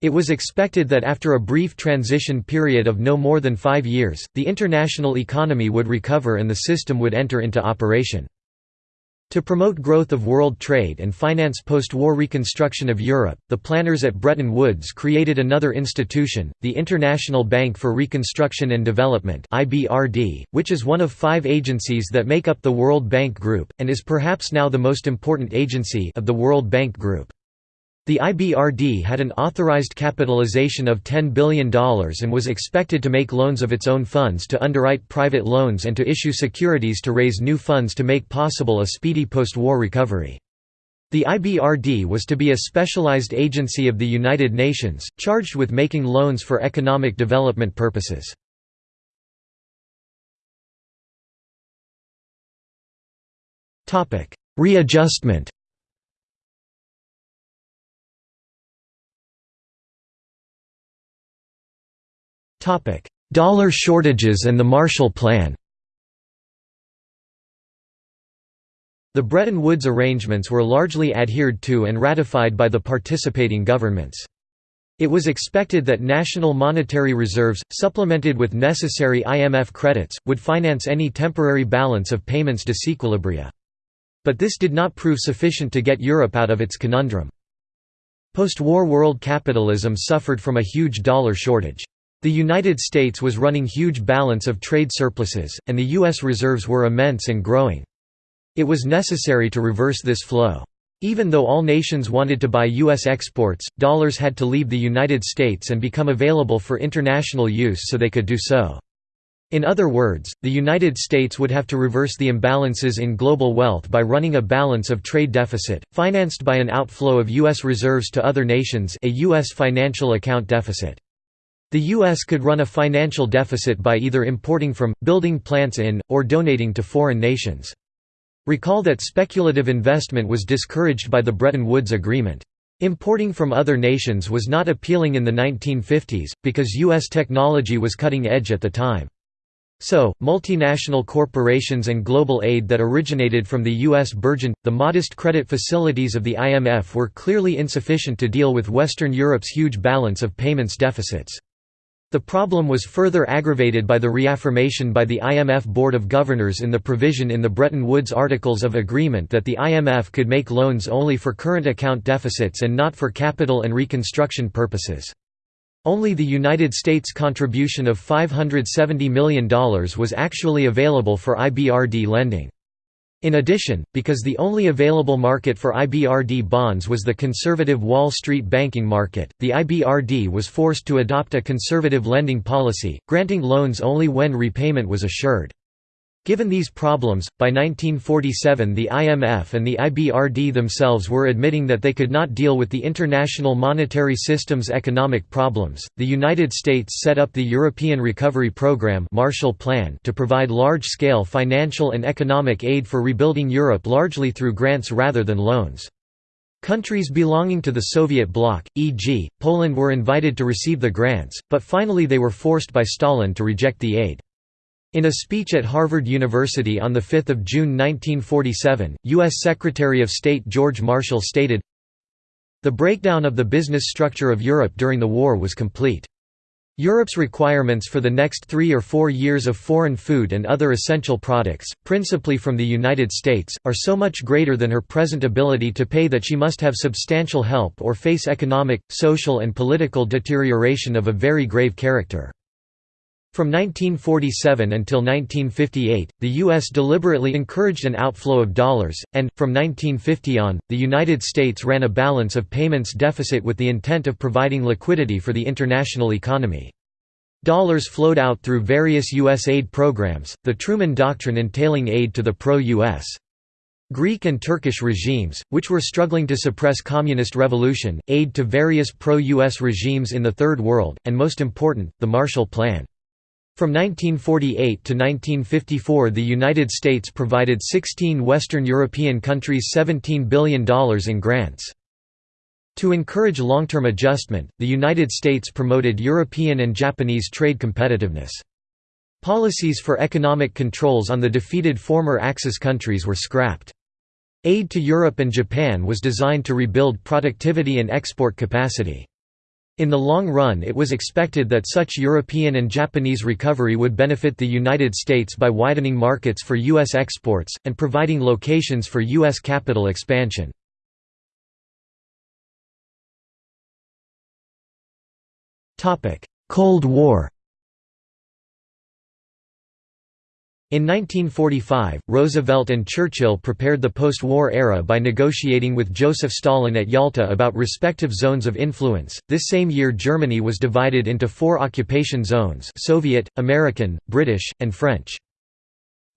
Speaker 1: It was expected that after a brief transition period of no more than five years, the international economy would recover and the system would enter into operation. To promote growth of world trade and finance post-war reconstruction of Europe, the planners at Bretton Woods created another institution, the International Bank for Reconstruction and Development which is one of five agencies that make up the World Bank Group, and is perhaps now the most important agency of the World Bank Group. The IBRD had an authorized capitalization of $10 billion and was expected to make loans of its own funds to underwrite private loans and to issue securities to raise new funds to make possible a speedy post-war recovery. The IBRD was to be a specialized agency of the United Nations, charged with making loans for economic development purposes. Readjustment Dollar shortages and the Marshall Plan The Bretton Woods arrangements were largely adhered to and ratified by the participating governments. It was expected that national monetary reserves, supplemented with necessary IMF credits, would finance any temporary balance of payments disequilibria. But this did not prove sufficient to get Europe out of its conundrum. Post-war world capitalism suffered from a huge dollar shortage. The United States was running huge balance of trade surpluses, and the U.S. reserves were immense and growing. It was necessary to reverse this flow. Even though all nations wanted to buy U.S. exports, dollars had to leave the United States and become available for international use so they could do so. In other words, the United States would have to reverse the imbalances in global wealth by running a balance of trade deficit, financed by an outflow of U.S. reserves to other nations a U.S. financial account deficit. The U.S. could run a financial deficit by either importing from, building plants in, or donating to foreign nations. Recall that speculative investment was discouraged by the Bretton Woods Agreement. Importing from other nations was not appealing in the 1950s, because U.S. technology was cutting edge at the time. So, multinational corporations and global aid that originated from the U.S. burgeoned. The modest credit facilities of the IMF were clearly insufficient to deal with Western Europe's huge balance of payments deficits. The problem was further aggravated by the reaffirmation by the IMF Board of Governors in the provision in the Bretton Woods Articles of Agreement that the IMF could make loans only for current account deficits and not for capital and reconstruction purposes. Only the United States contribution of $570 million was actually available for IBRD lending. In addition, because the only available market for IBRD bonds was the conservative Wall Street banking market, the IBRD was forced to adopt a conservative lending policy, granting loans only when repayment was assured. Given these problems, by 1947 the IMF and the IBRD themselves were admitting that they could not deal with the international monetary system's economic problems. The United States set up the European Recovery Program Marshall Plan to provide large-scale financial and economic aid for rebuilding Europe largely through grants rather than loans. Countries belonging to the Soviet bloc, e.g., Poland were invited to receive the grants, but finally they were forced by Stalin to reject the aid. In a speech at Harvard University on 5 June 1947, U.S. Secretary of State George Marshall stated, The breakdown of the business structure of Europe during the war was complete. Europe's requirements for the next three or four years of foreign food and other essential products, principally from the United States, are so much greater than her present ability to pay that she must have substantial help or face economic, social and political deterioration of a very grave character. From 1947 until 1958, the U.S. deliberately encouraged an outflow of dollars, and, from 1950 on, the United States ran a balance of payments deficit with the intent of providing liquidity for the international economy. Dollars flowed out through various U.S. aid programs, the Truman Doctrine entailing aid to the pro-U.S. Greek and Turkish regimes, which were struggling to suppress communist revolution, aid to various pro-U.S. regimes in the Third World, and most important, the Marshall Plan. From 1948 to 1954 the United States provided 16 Western European countries $17 billion in grants. To encourage long-term adjustment, the United States promoted European and Japanese trade competitiveness. Policies for economic controls on the defeated former Axis countries were scrapped. Aid to Europe and Japan was designed to rebuild productivity and export capacity. In the long run it was expected that such European and Japanese recovery would benefit the United States by widening markets for U.S. exports, and providing locations for U.S. capital expansion. Cold War In 1945, Roosevelt and Churchill prepared the post-war era by negotiating with Joseph Stalin at Yalta about respective zones of influence. This same year Germany was divided into four occupation zones Soviet, American, British, and French.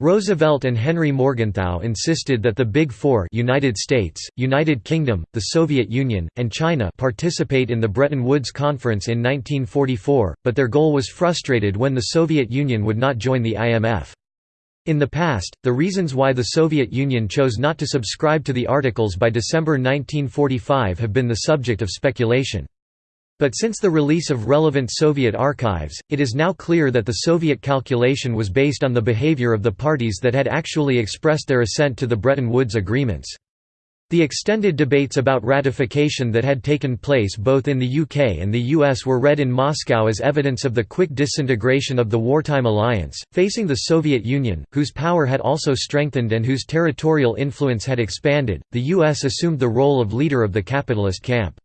Speaker 1: Roosevelt and Henry Morgenthau insisted that the Big Four United States, United Kingdom, the Soviet Union, and China participate in the Bretton Woods Conference in 1944, but their goal was frustrated when the Soviet Union would not join the IMF. In the past, the reasons why the Soviet Union chose not to subscribe to the Articles by December 1945 have been the subject of speculation. But since the release of relevant Soviet archives, it is now clear that the Soviet calculation was based on the behavior of the parties that had actually expressed their assent to the Bretton Woods agreements. The extended debates about ratification that had taken place both in the UK and the US were read in Moscow as evidence of the quick disintegration of the wartime alliance, facing the Soviet Union, whose power had also strengthened and whose territorial influence had expanded. The US assumed the role of leader of the capitalist camp.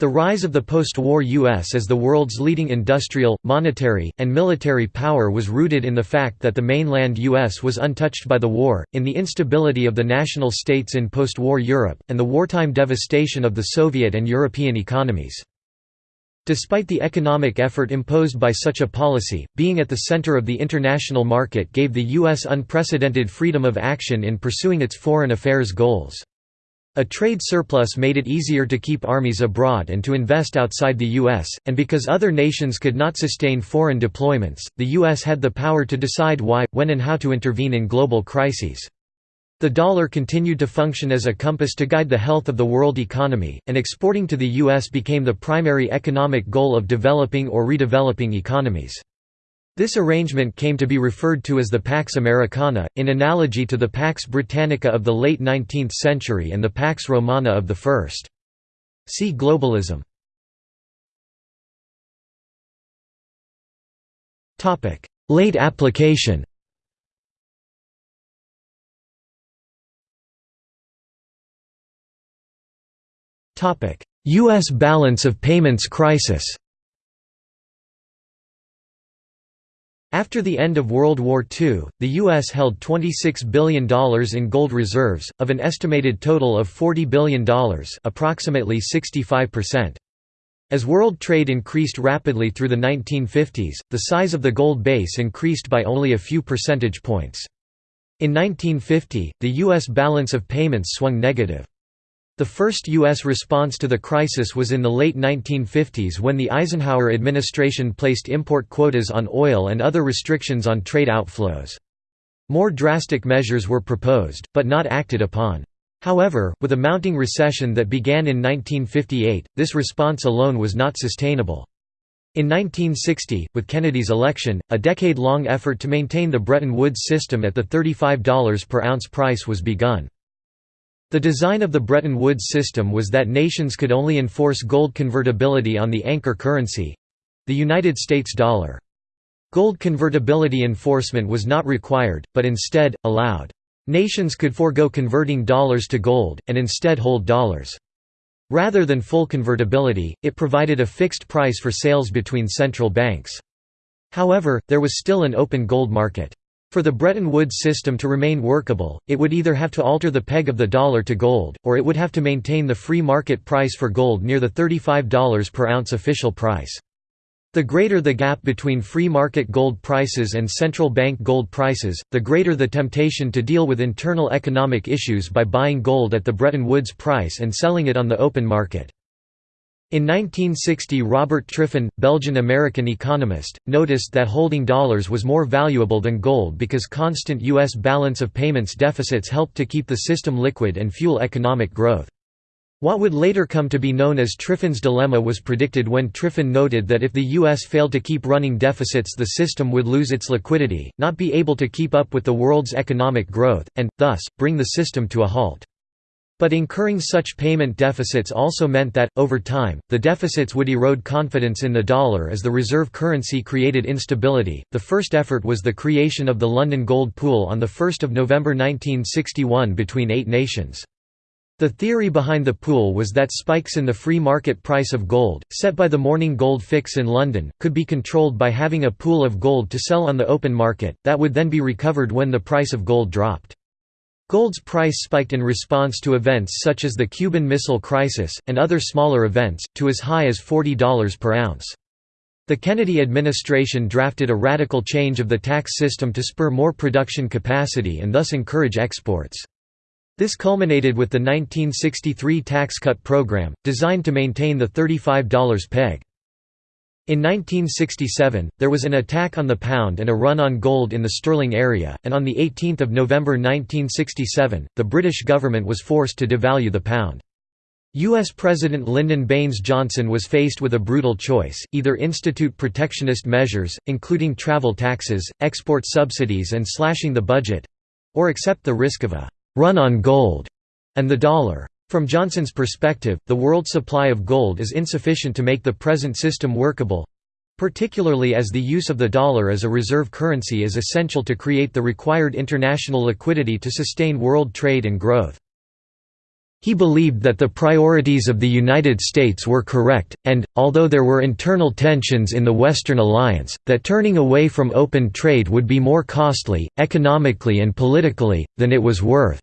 Speaker 1: The rise of the post-war U.S. as the world's leading industrial, monetary, and military power was rooted in the fact that the mainland U.S. was untouched by the war, in the instability of the national states in post-war Europe, and the wartime devastation of the Soviet and European economies. Despite the economic effort imposed by such a policy, being at the center of the international market gave the U.S. unprecedented freedom of action in pursuing its foreign affairs goals. A trade surplus made it easier to keep armies abroad and to invest outside the U.S., and because other nations could not sustain foreign deployments, the U.S. had the power to decide why, when and how to intervene in global crises. The dollar continued to function as a compass to guide the health of the world economy, and exporting to the U.S. became the primary economic goal of developing or redeveloping economies. This arrangement came to be referred to as the Pax Americana, in analogy to the Pax Britannica of the late 19th century and the Pax Romana of the first. See globalism. Late application U.S. balance of payments crisis After the end of World War II, the U.S. held $26 billion in gold reserves, of an estimated total of $40 billion approximately 65%. As world trade increased rapidly through the 1950s, the size of the gold base increased by only a few percentage points. In 1950, the U.S. balance of payments swung negative. The first U.S. response to the crisis was in the late 1950s when the Eisenhower administration placed import quotas on oil and other restrictions on trade outflows. More drastic measures were proposed, but not acted upon. However, with a mounting recession that began in 1958, this response alone was not sustainable. In 1960, with Kennedy's election, a decade-long effort to maintain the Bretton Woods system at the $35 per ounce price was begun. The design of the Bretton Woods system was that nations could only enforce gold convertibility on the anchor currency—the United States dollar. Gold convertibility enforcement was not required, but instead, allowed. Nations could forego converting dollars to gold, and instead hold dollars. Rather than full convertibility, it provided a fixed price for sales between central banks. However, there was still an open gold market. For the Bretton Woods system to remain workable, it would either have to alter the peg of the dollar to gold, or it would have to maintain the free market price for gold near the $35 per ounce official price. The greater the gap between free market gold prices and central bank gold prices, the greater the temptation to deal with internal economic issues by buying gold at the Bretton Woods price and selling it on the open market. In 1960 Robert Triffin, Belgian-American economist, noticed that holding dollars was more valuable than gold because constant U.S. balance of payments deficits helped to keep the system liquid and fuel economic growth. What would later come to be known as Triffin's dilemma was predicted when Triffin noted that if the U.S. failed to keep running deficits the system would lose its liquidity, not be able to keep up with the world's economic growth, and, thus, bring the system to a halt. But incurring such payment deficits also meant that, over time, the deficits would erode confidence in the dollar as the reserve currency created instability. The first effort was the creation of the London Gold Pool on 1 November 1961 between eight nations. The theory behind the pool was that spikes in the free market price of gold, set by the Morning Gold Fix in London, could be controlled by having a pool of gold to sell on the open market, that would then be recovered when the price of gold dropped. Gold's price spiked in response to events such as the Cuban Missile Crisis, and other smaller events, to as high as $40 per ounce. The Kennedy administration drafted a radical change of the tax system to spur more production capacity and thus encourage exports. This culminated with the 1963 tax cut program, designed to maintain the $35 peg. In 1967, there was an attack on the pound and a run on gold in the sterling area, and on 18 November 1967, the British government was forced to devalue the pound. U.S. President Lyndon Baines Johnson was faced with a brutal choice, either institute protectionist measures, including travel taxes, export subsidies and slashing the budget—or accept the risk of a «run on gold» and the dollar. From Johnson's perspective, the world supply of gold is insufficient to make the present system workable—particularly as the use of the dollar as a reserve currency is essential to create the required international liquidity to sustain world trade and growth. He believed that the priorities of the United States were correct, and, although there were internal tensions in the Western alliance, that turning away from open trade would be more costly, economically and politically, than it was worth.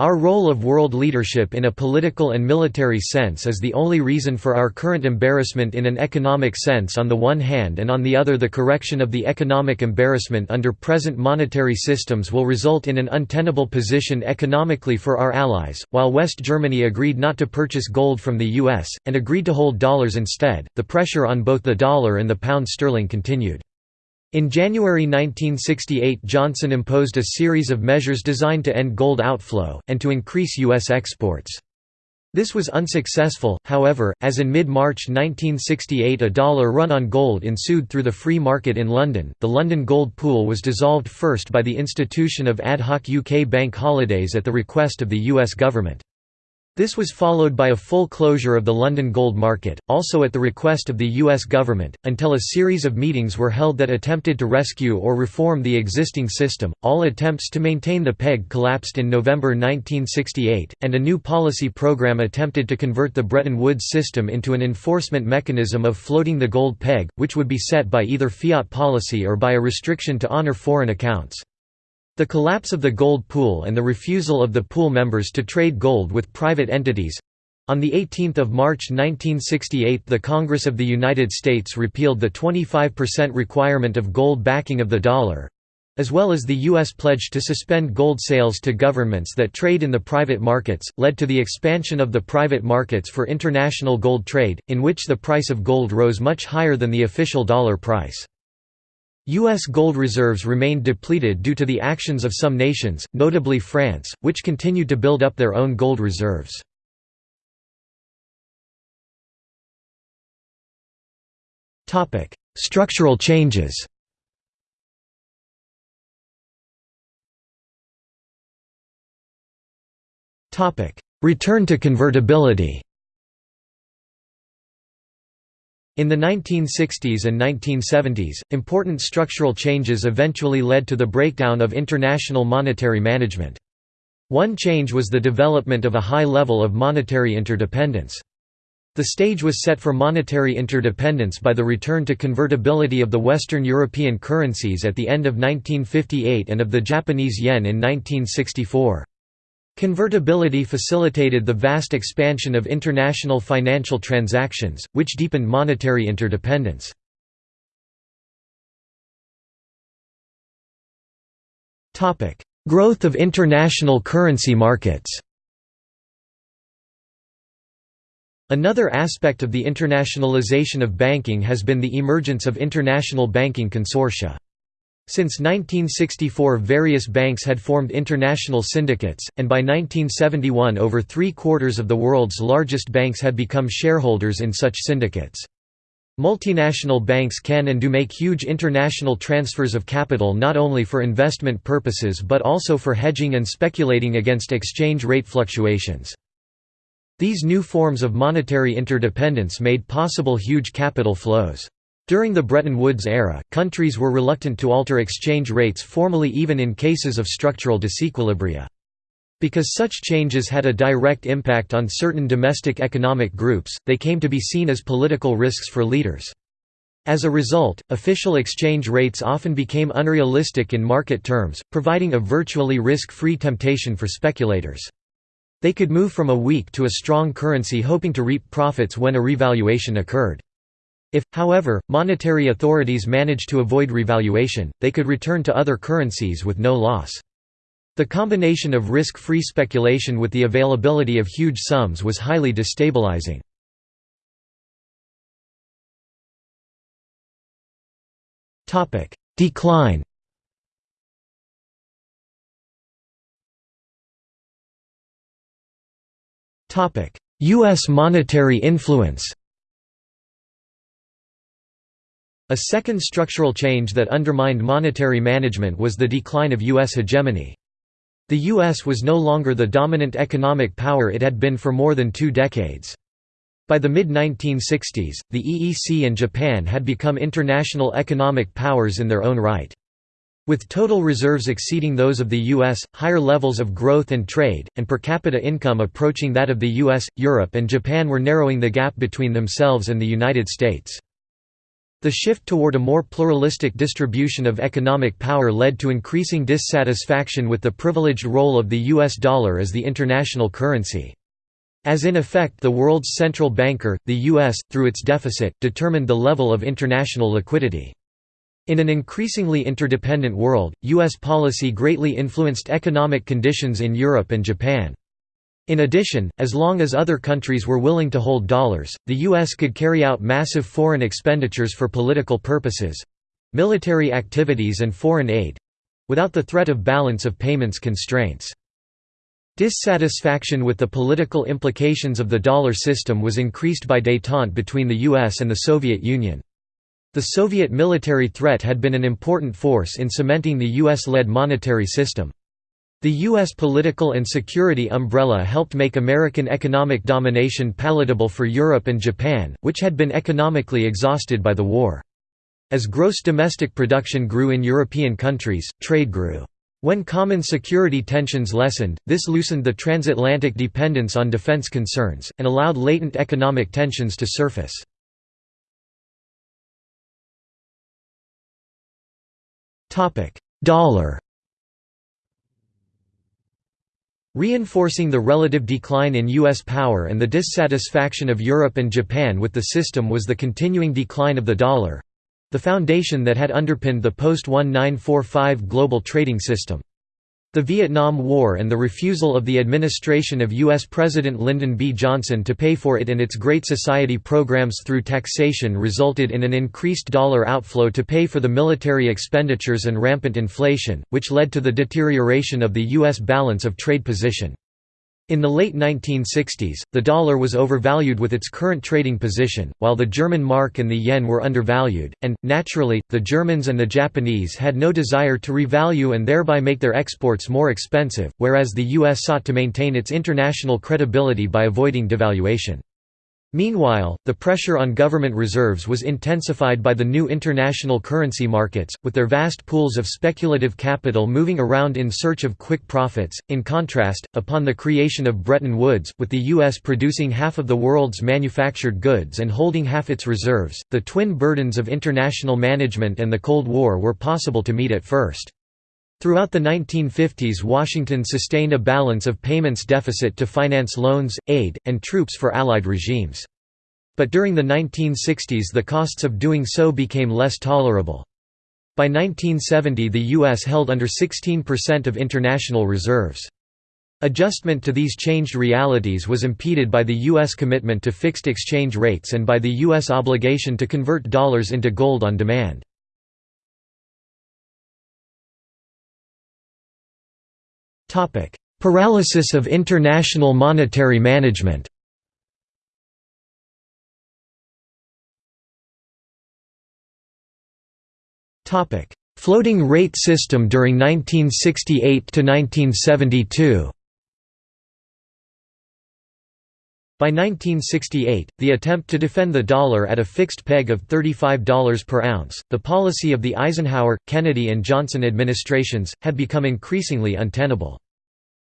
Speaker 1: Our role of world leadership in a political and military sense is the only reason for our current embarrassment in an economic sense on the one hand and on the other the correction of the economic embarrassment under present monetary systems will result in an untenable position economically for our allies. While West Germany agreed not to purchase gold from the US, and agreed to hold dollars instead, the pressure on both the dollar and the pound sterling continued. In January 1968 Johnson imposed a series of measures designed to end gold outflow, and to increase U.S. exports. This was unsuccessful, however, as in mid-March 1968 a dollar run on gold ensued through the free market in London. The London Gold Pool was dissolved first by the institution of ad hoc UK bank holidays at the request of the US government. This was followed by a full closure of the London gold market, also at the request of the U.S. government, until a series of meetings were held that attempted to rescue or reform the existing system. All attempts to maintain the peg collapsed in November 1968, and a new policy program attempted to convert the Bretton Woods system into an enforcement mechanism of floating the gold peg, which would be set by either fiat policy or by a restriction to honor foreign accounts. The collapse of the gold pool and the refusal of the pool members to trade gold with private entities on 18 March 1968 the Congress of the United States repealed the 25% requirement of gold backing of the dollar—as well as the U.S. pledge to suspend gold sales to governments that trade in the private markets, led to the expansion of the private markets for international gold trade, in which the price of gold rose much higher than the official dollar price. U.S. gold reserves remained depleted due to the actions of some nations, notably France, which continued to build up their own gold reserves. Structural changes Return to convertibility In the 1960s and 1970s, important structural changes eventually led to the breakdown of international monetary management. One change was the development of a high level of monetary interdependence. The stage was set for monetary interdependence by the return to convertibility of the Western European currencies at the end of 1958 and of the Japanese yen in 1964. Convertibility facilitated the vast expansion of international financial transactions, which deepened monetary interdependence. Growth of international currency markets Another aspect of the internationalization of banking has been the emergence of international banking consortia. Since 1964 various banks had formed international syndicates, and by 1971 over three-quarters of the world's largest banks had become shareholders in such syndicates. Multinational banks can and do make huge international transfers of capital not only for investment purposes but also for hedging and speculating against exchange rate fluctuations. These new forms of monetary interdependence made possible huge capital flows. During the Bretton Woods era, countries were reluctant to alter exchange rates formally even in cases of structural disequilibria. Because such changes had a direct impact on certain domestic economic groups, they came to be seen as political risks for leaders. As a result, official exchange rates often became unrealistic in market terms, providing a virtually risk-free temptation for speculators. They could move from a weak to a strong currency hoping to reap profits when a revaluation occurred. If, however, monetary authorities managed to avoid revaluation, they could return to other currencies with no loss. The combination of risk-free speculation with the availability of huge sums was highly destabilizing. Decline U.S. monetary influence A second structural change that undermined monetary management was the decline of U.S. hegemony. The U.S. was no longer the dominant economic power it had been for more than two decades. By the mid-1960s, the EEC and Japan had become international economic powers in their own right. With total reserves exceeding those of the U.S., higher levels of growth and trade, and per capita income approaching that of the U.S., Europe and Japan were narrowing the gap between themselves and the United States. The shift toward a more pluralistic distribution of economic power led to increasing dissatisfaction with the privileged role of the US dollar as the international currency. As in effect the world's central banker, the US, through its deficit, determined the level of international liquidity. In an increasingly interdependent world, U.S. policy greatly influenced economic conditions in Europe and Japan. In addition, as long as other countries were willing to hold dollars, the U.S. could carry out massive foreign expenditures for political purposes—military activities and foreign aid—without the threat of balance of payments constraints. Dissatisfaction with the political implications of the dollar system was increased by détente between the US and the Soviet Union. The Soviet military threat had been an important force in cementing the US-led monetary system. The U.S. political and security umbrella helped make American economic domination palatable for Europe and Japan, which had been economically exhausted by the war. As gross domestic production grew in European countries, trade grew. When common security tensions lessened, this loosened the transatlantic dependence on defense concerns, and allowed latent economic tensions to surface. Dollar Reinforcing the relative decline in U.S. power and the dissatisfaction of Europe and Japan with the system was the continuing decline of the dollar—the foundation that had underpinned the post-1945 global trading system. The Vietnam War and the refusal of the administration of U.S. President Lyndon B. Johnson to pay for it and its Great Society programs through taxation resulted in an increased dollar outflow to pay for the military expenditures and rampant inflation, which led to the deterioration of the U.S. balance of trade position. In the late 1960s, the dollar was overvalued with its current trading position, while the German mark and the yen were undervalued, and, naturally, the Germans and the Japanese had no desire to revalue and thereby make their exports more expensive, whereas the US sought to maintain its international credibility by avoiding devaluation. Meanwhile, the pressure on government reserves was intensified by the new international currency markets, with their vast pools of speculative capital moving around in search of quick profits. In contrast, upon the creation of Bretton Woods, with the U.S. producing half of the world's manufactured goods and holding half its reserves, the twin burdens of international management and the Cold War were possible to meet at first. Throughout the 1950s Washington sustained a balance of payments deficit to finance loans, aid, and troops for Allied regimes. But during the 1960s the costs of doing so became less tolerable. By 1970 the U.S. held under 16% of international reserves. Adjustment to these changed realities was impeded by the U.S. commitment to fixed exchange rates and by the U.S. obligation to convert dollars into gold on demand. Topic: Paralysis of international monetary management. Topic: Floating rate system during 1968 to 1972. By 1968, the attempt to defend the dollar at a fixed peg of $35 per ounce, the policy of the Eisenhower, Kennedy and Johnson administrations, had become increasingly untenable.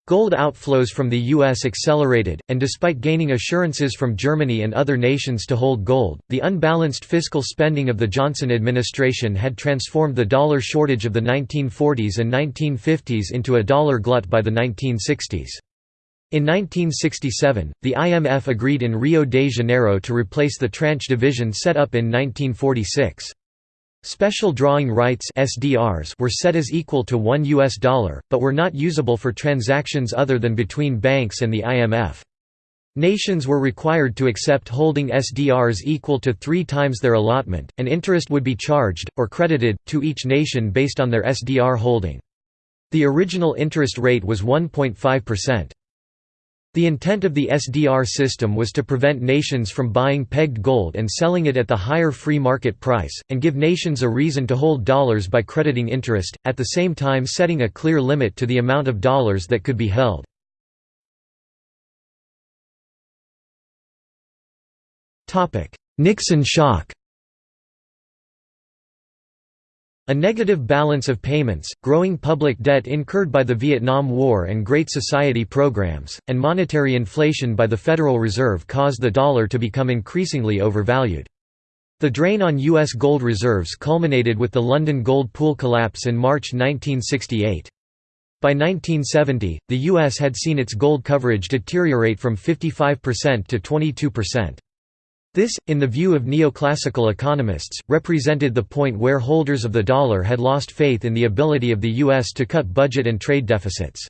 Speaker 1: Gold outflows from the U.S. accelerated, and despite gaining assurances from Germany and other nations to hold gold, the unbalanced fiscal spending of the Johnson administration had transformed the dollar shortage of the 1940s and 1950s into a dollar glut by the 1960s. In 1967, the IMF agreed in Rio de Janeiro to replace the tranche division set up in 1946. Special drawing rights SDRs were set as equal to 1 US dollar, but were not usable for transactions other than between banks and the IMF. Nations were required to accept holding SDRs equal to three times their allotment, and interest would be charged, or credited, to each nation based on their SDR holding. The original interest rate was 1.5%. The intent of the SDR system was to prevent nations from buying pegged gold and selling it at the higher free market price, and give nations a reason to hold dollars by crediting interest, at the same time setting a clear limit to the amount of dollars that could be held. Nixon shock A negative balance of payments, growing public debt incurred by the Vietnam War and Great Society programs, and monetary inflation by the Federal Reserve caused the dollar to become increasingly overvalued. The drain on U.S. gold reserves culminated with the London gold pool collapse in March 1968. By 1970, the U.S. had seen its gold coverage deteriorate from 55% to 22%. This, in the view of neoclassical economists, represented the point where holders of the dollar had lost faith in the ability of the U.S. to cut budget and trade deficits.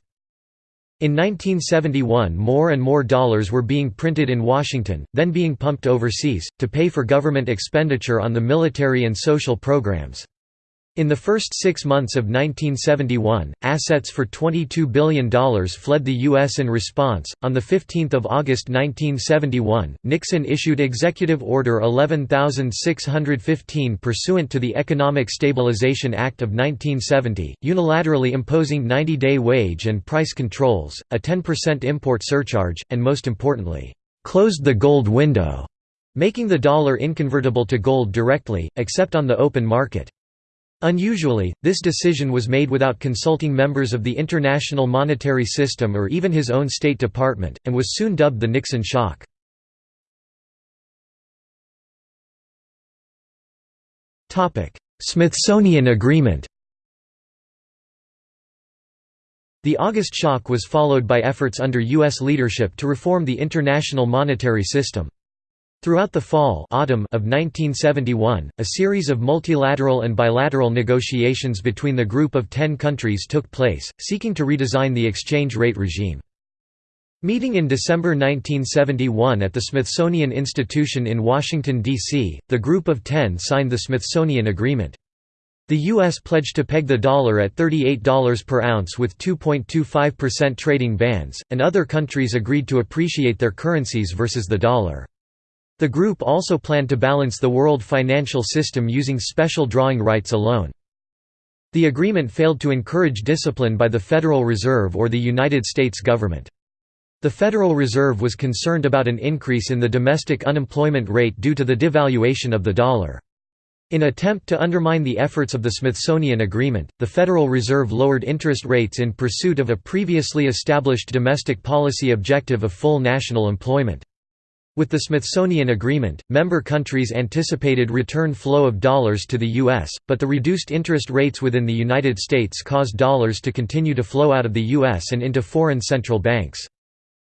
Speaker 1: In 1971 more and more dollars were being printed in Washington, then being pumped overseas, to pay for government expenditure on the military and social programs. In the first six months of 1971, assets for $22 billion fled the U.S. in response. On 15 August 1971, Nixon issued Executive Order 11615 pursuant to the Economic Stabilization Act of 1970, unilaterally imposing 90 day wage and price controls, a 10% import surcharge, and most importantly, closed the gold window, making the dollar inconvertible to gold directly, except on the open market. Unusually, this decision was made without consulting members of the International Monetary System or even his own State Department, and was soon dubbed the Nixon shock. Smithsonian Agreement The August shock was followed by efforts under U.S. leadership to reform the international monetary system. Throughout the fall autumn of 1971, a series of multilateral and bilateral negotiations between the group of ten countries took place, seeking to redesign the exchange rate regime. Meeting in December 1971 at the Smithsonian Institution in Washington, D.C., the Group of Ten signed the Smithsonian Agreement. The U.S. pledged to peg the dollar at $38 per ounce with 2.25% trading bands, and other countries agreed to appreciate their currencies versus the dollar. The group also planned to balance the world financial system using special drawing rights alone. The agreement failed to encourage discipline by the Federal Reserve or the United States government. The Federal Reserve was concerned about an increase in the domestic unemployment rate due to the devaluation of the dollar. In attempt to undermine the efforts of the Smithsonian Agreement, the Federal Reserve lowered interest rates in pursuit of a previously established domestic policy objective of full national employment. With the Smithsonian Agreement, member countries anticipated return flow of dollars to the U.S., but the reduced interest rates within the United States caused dollars to continue to flow out of the U.S. and into foreign central banks.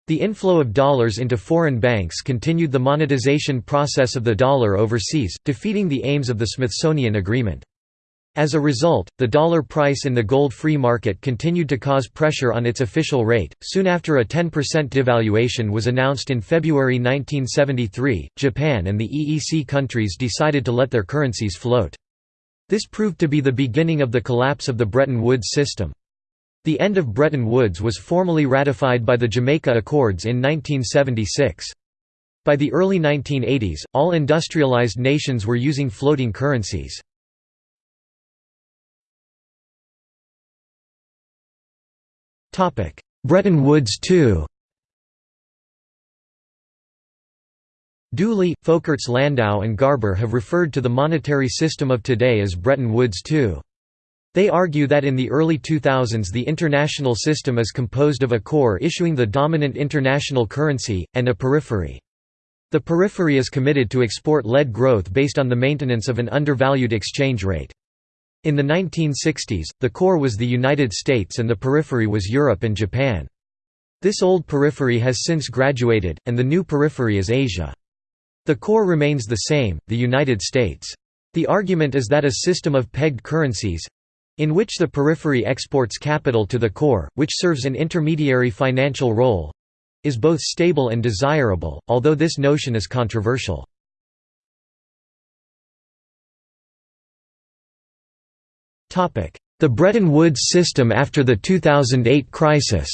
Speaker 1: The inflow of dollars into foreign banks continued the monetization process of the dollar overseas, defeating the aims of the Smithsonian Agreement. As a result, the dollar price in the gold-free market continued to cause pressure on its official rate. Soon after a 10% devaluation was announced in February 1973, Japan and the EEC countries decided to let their currencies float. This proved to be the beginning of the collapse of the Bretton Woods system. The end of Bretton Woods was formally ratified by the Jamaica Accords in 1976. By the early 1980s, all industrialized nations were using floating currencies. Bretton Woods II Dooley, Folkerts Landau and Garber have referred to the monetary system of today as Bretton Woods II. They argue that in the early 2000s the international system is composed of a core issuing the dominant international currency, and a periphery. The periphery is committed to export-led growth based on the maintenance of an undervalued exchange rate. In the 1960s, the core was the United States and the periphery was Europe and Japan. This old periphery has since graduated, and the new periphery is Asia. The core remains the same, the United States. The argument is that a system of pegged currencies—in which the periphery exports capital to the core, which serves an intermediary financial role—is both stable and desirable, although this notion is controversial. The Bretton Woods system after the 2008 crisis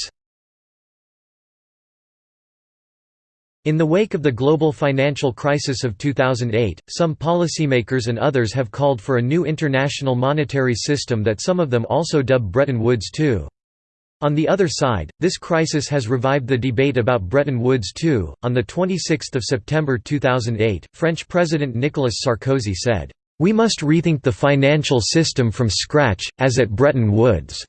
Speaker 1: In the wake of the global financial crisis of 2008, some policymakers and others have called for a new international monetary system that some of them also dub Bretton Woods II. On the other side, this crisis has revived the debate about Bretton Woods II. On the 26th of September 2008, French President Nicolas Sarkozy said, "We must rethink the financial system from scratch, as at Bretton Woods."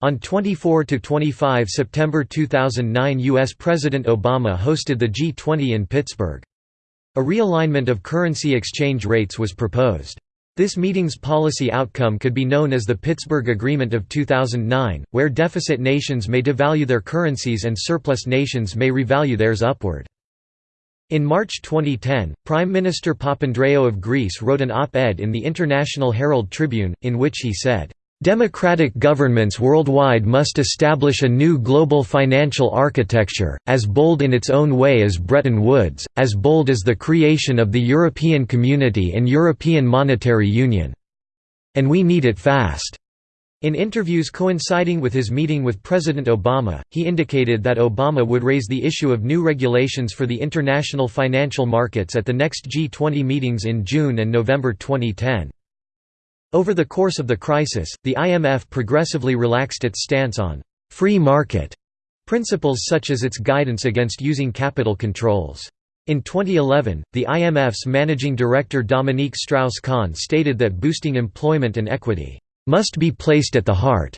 Speaker 1: On 24–25 September 2009 U.S. President Obama hosted the G20 in Pittsburgh. A realignment of currency exchange rates was proposed. This meeting's policy outcome could be known as the Pittsburgh Agreement of 2009, where deficit nations may devalue their currencies and surplus nations may revalue theirs upward. In March 2010, Prime Minister Papandreou of Greece wrote an op-ed in the International Herald Tribune, in which he said, Democratic governments worldwide must establish a new global financial architecture, as bold in its own way as Bretton Woods, as bold as the creation of the European Community and European Monetary Union. And we need it fast. In interviews coinciding with his meeting with President Obama, he indicated that Obama would raise the issue of new regulations for the international financial markets at the next G20 meetings in June and November 2010. Over the course of the crisis, the IMF progressively relaxed its stance on «free market» principles such as its guidance against using capital controls. In 2011, the IMF's managing director Dominique Strauss-Kahn stated that boosting employment and equity «must be placed at the heart»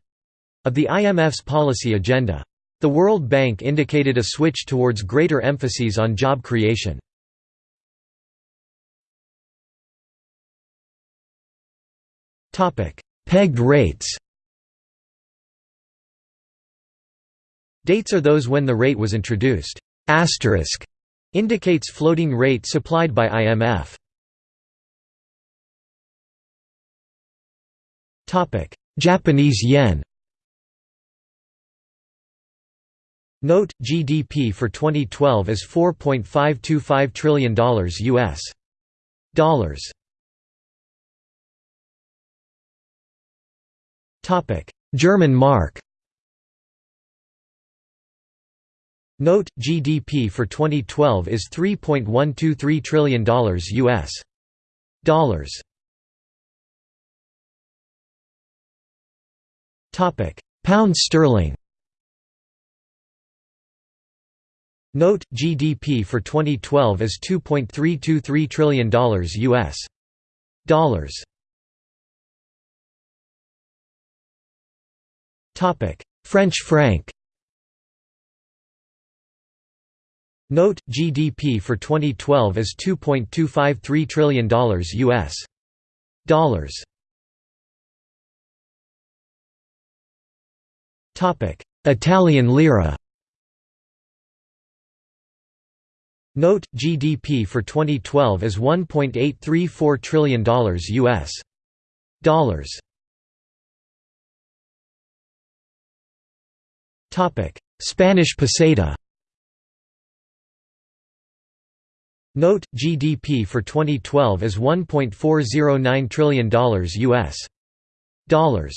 Speaker 1: of the IMF's policy agenda. The World Bank indicated a switch towards greater emphases on job creation. Pegged rates Dates are those when the rate was introduced. Asterisk indicates floating rate supplied by IMF. Japanese yen. Note: GDP for 2012 is 4.525 trillion dollars US. Dollars. German mark Note: GDP for 2012 is 3.123 trillion dollars US. Dollars. Topic: Pound sterling. Note: GDP for 2012 is 2.323 trillion dollars US. Dollars. Topic: French franc Note: GDP for 2012 is 2.253 trillion dollars US. Dollars. Italian lira. Note: GDP for 2012 is 1.834 trillion dollars US. Dollars. Spanish peseta Note: GDP for 2012 is 1.409 trillion dollars US. Dollars.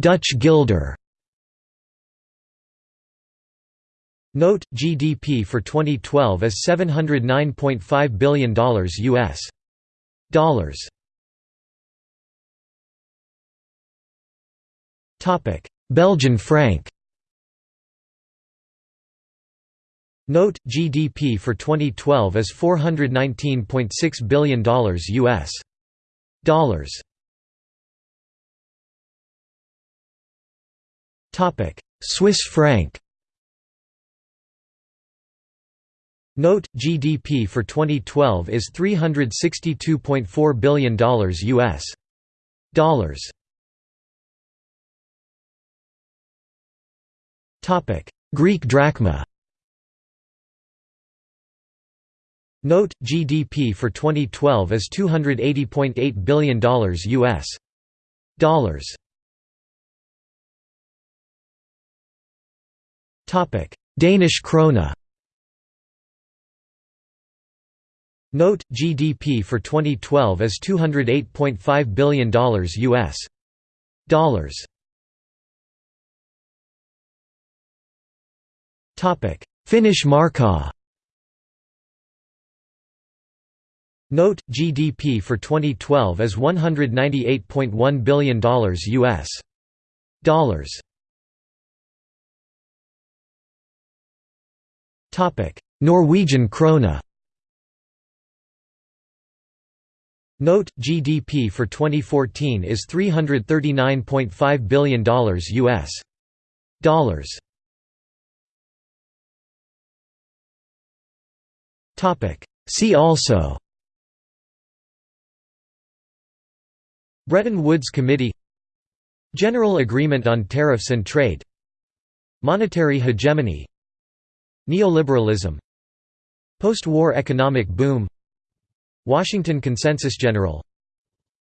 Speaker 1: Dutch guilder. Note: GDP for 2012 is 709.5 billion dollars US. Dollars. Belgian franc Note GDP for 2012 is $419.6 billion US dollars. Topic: Swiss franc. Note GDP for 2012 is $362.4 billion US dollars. Topic: Greek drachma. Note, GDP for 2012 is $280.8 billion US dollars. Topic: Danish krone. Note, GDP for 2012 is $208.5 billion US dollars. Topic: Finnish markka. Note: GDP for 2012 is $198.1 billion US dollars. Norwegian krone. Note: GDP for 2014 is $339.5 billion US dollars. Topic: See also Bretton Woods Committee General Agreement on Tariffs and Trade Monetary hegemony Neoliberalism Post-war economic boom Washington Consensus General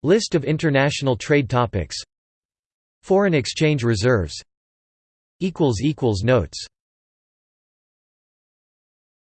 Speaker 1: List of international trade topics Foreign exchange reserves Notes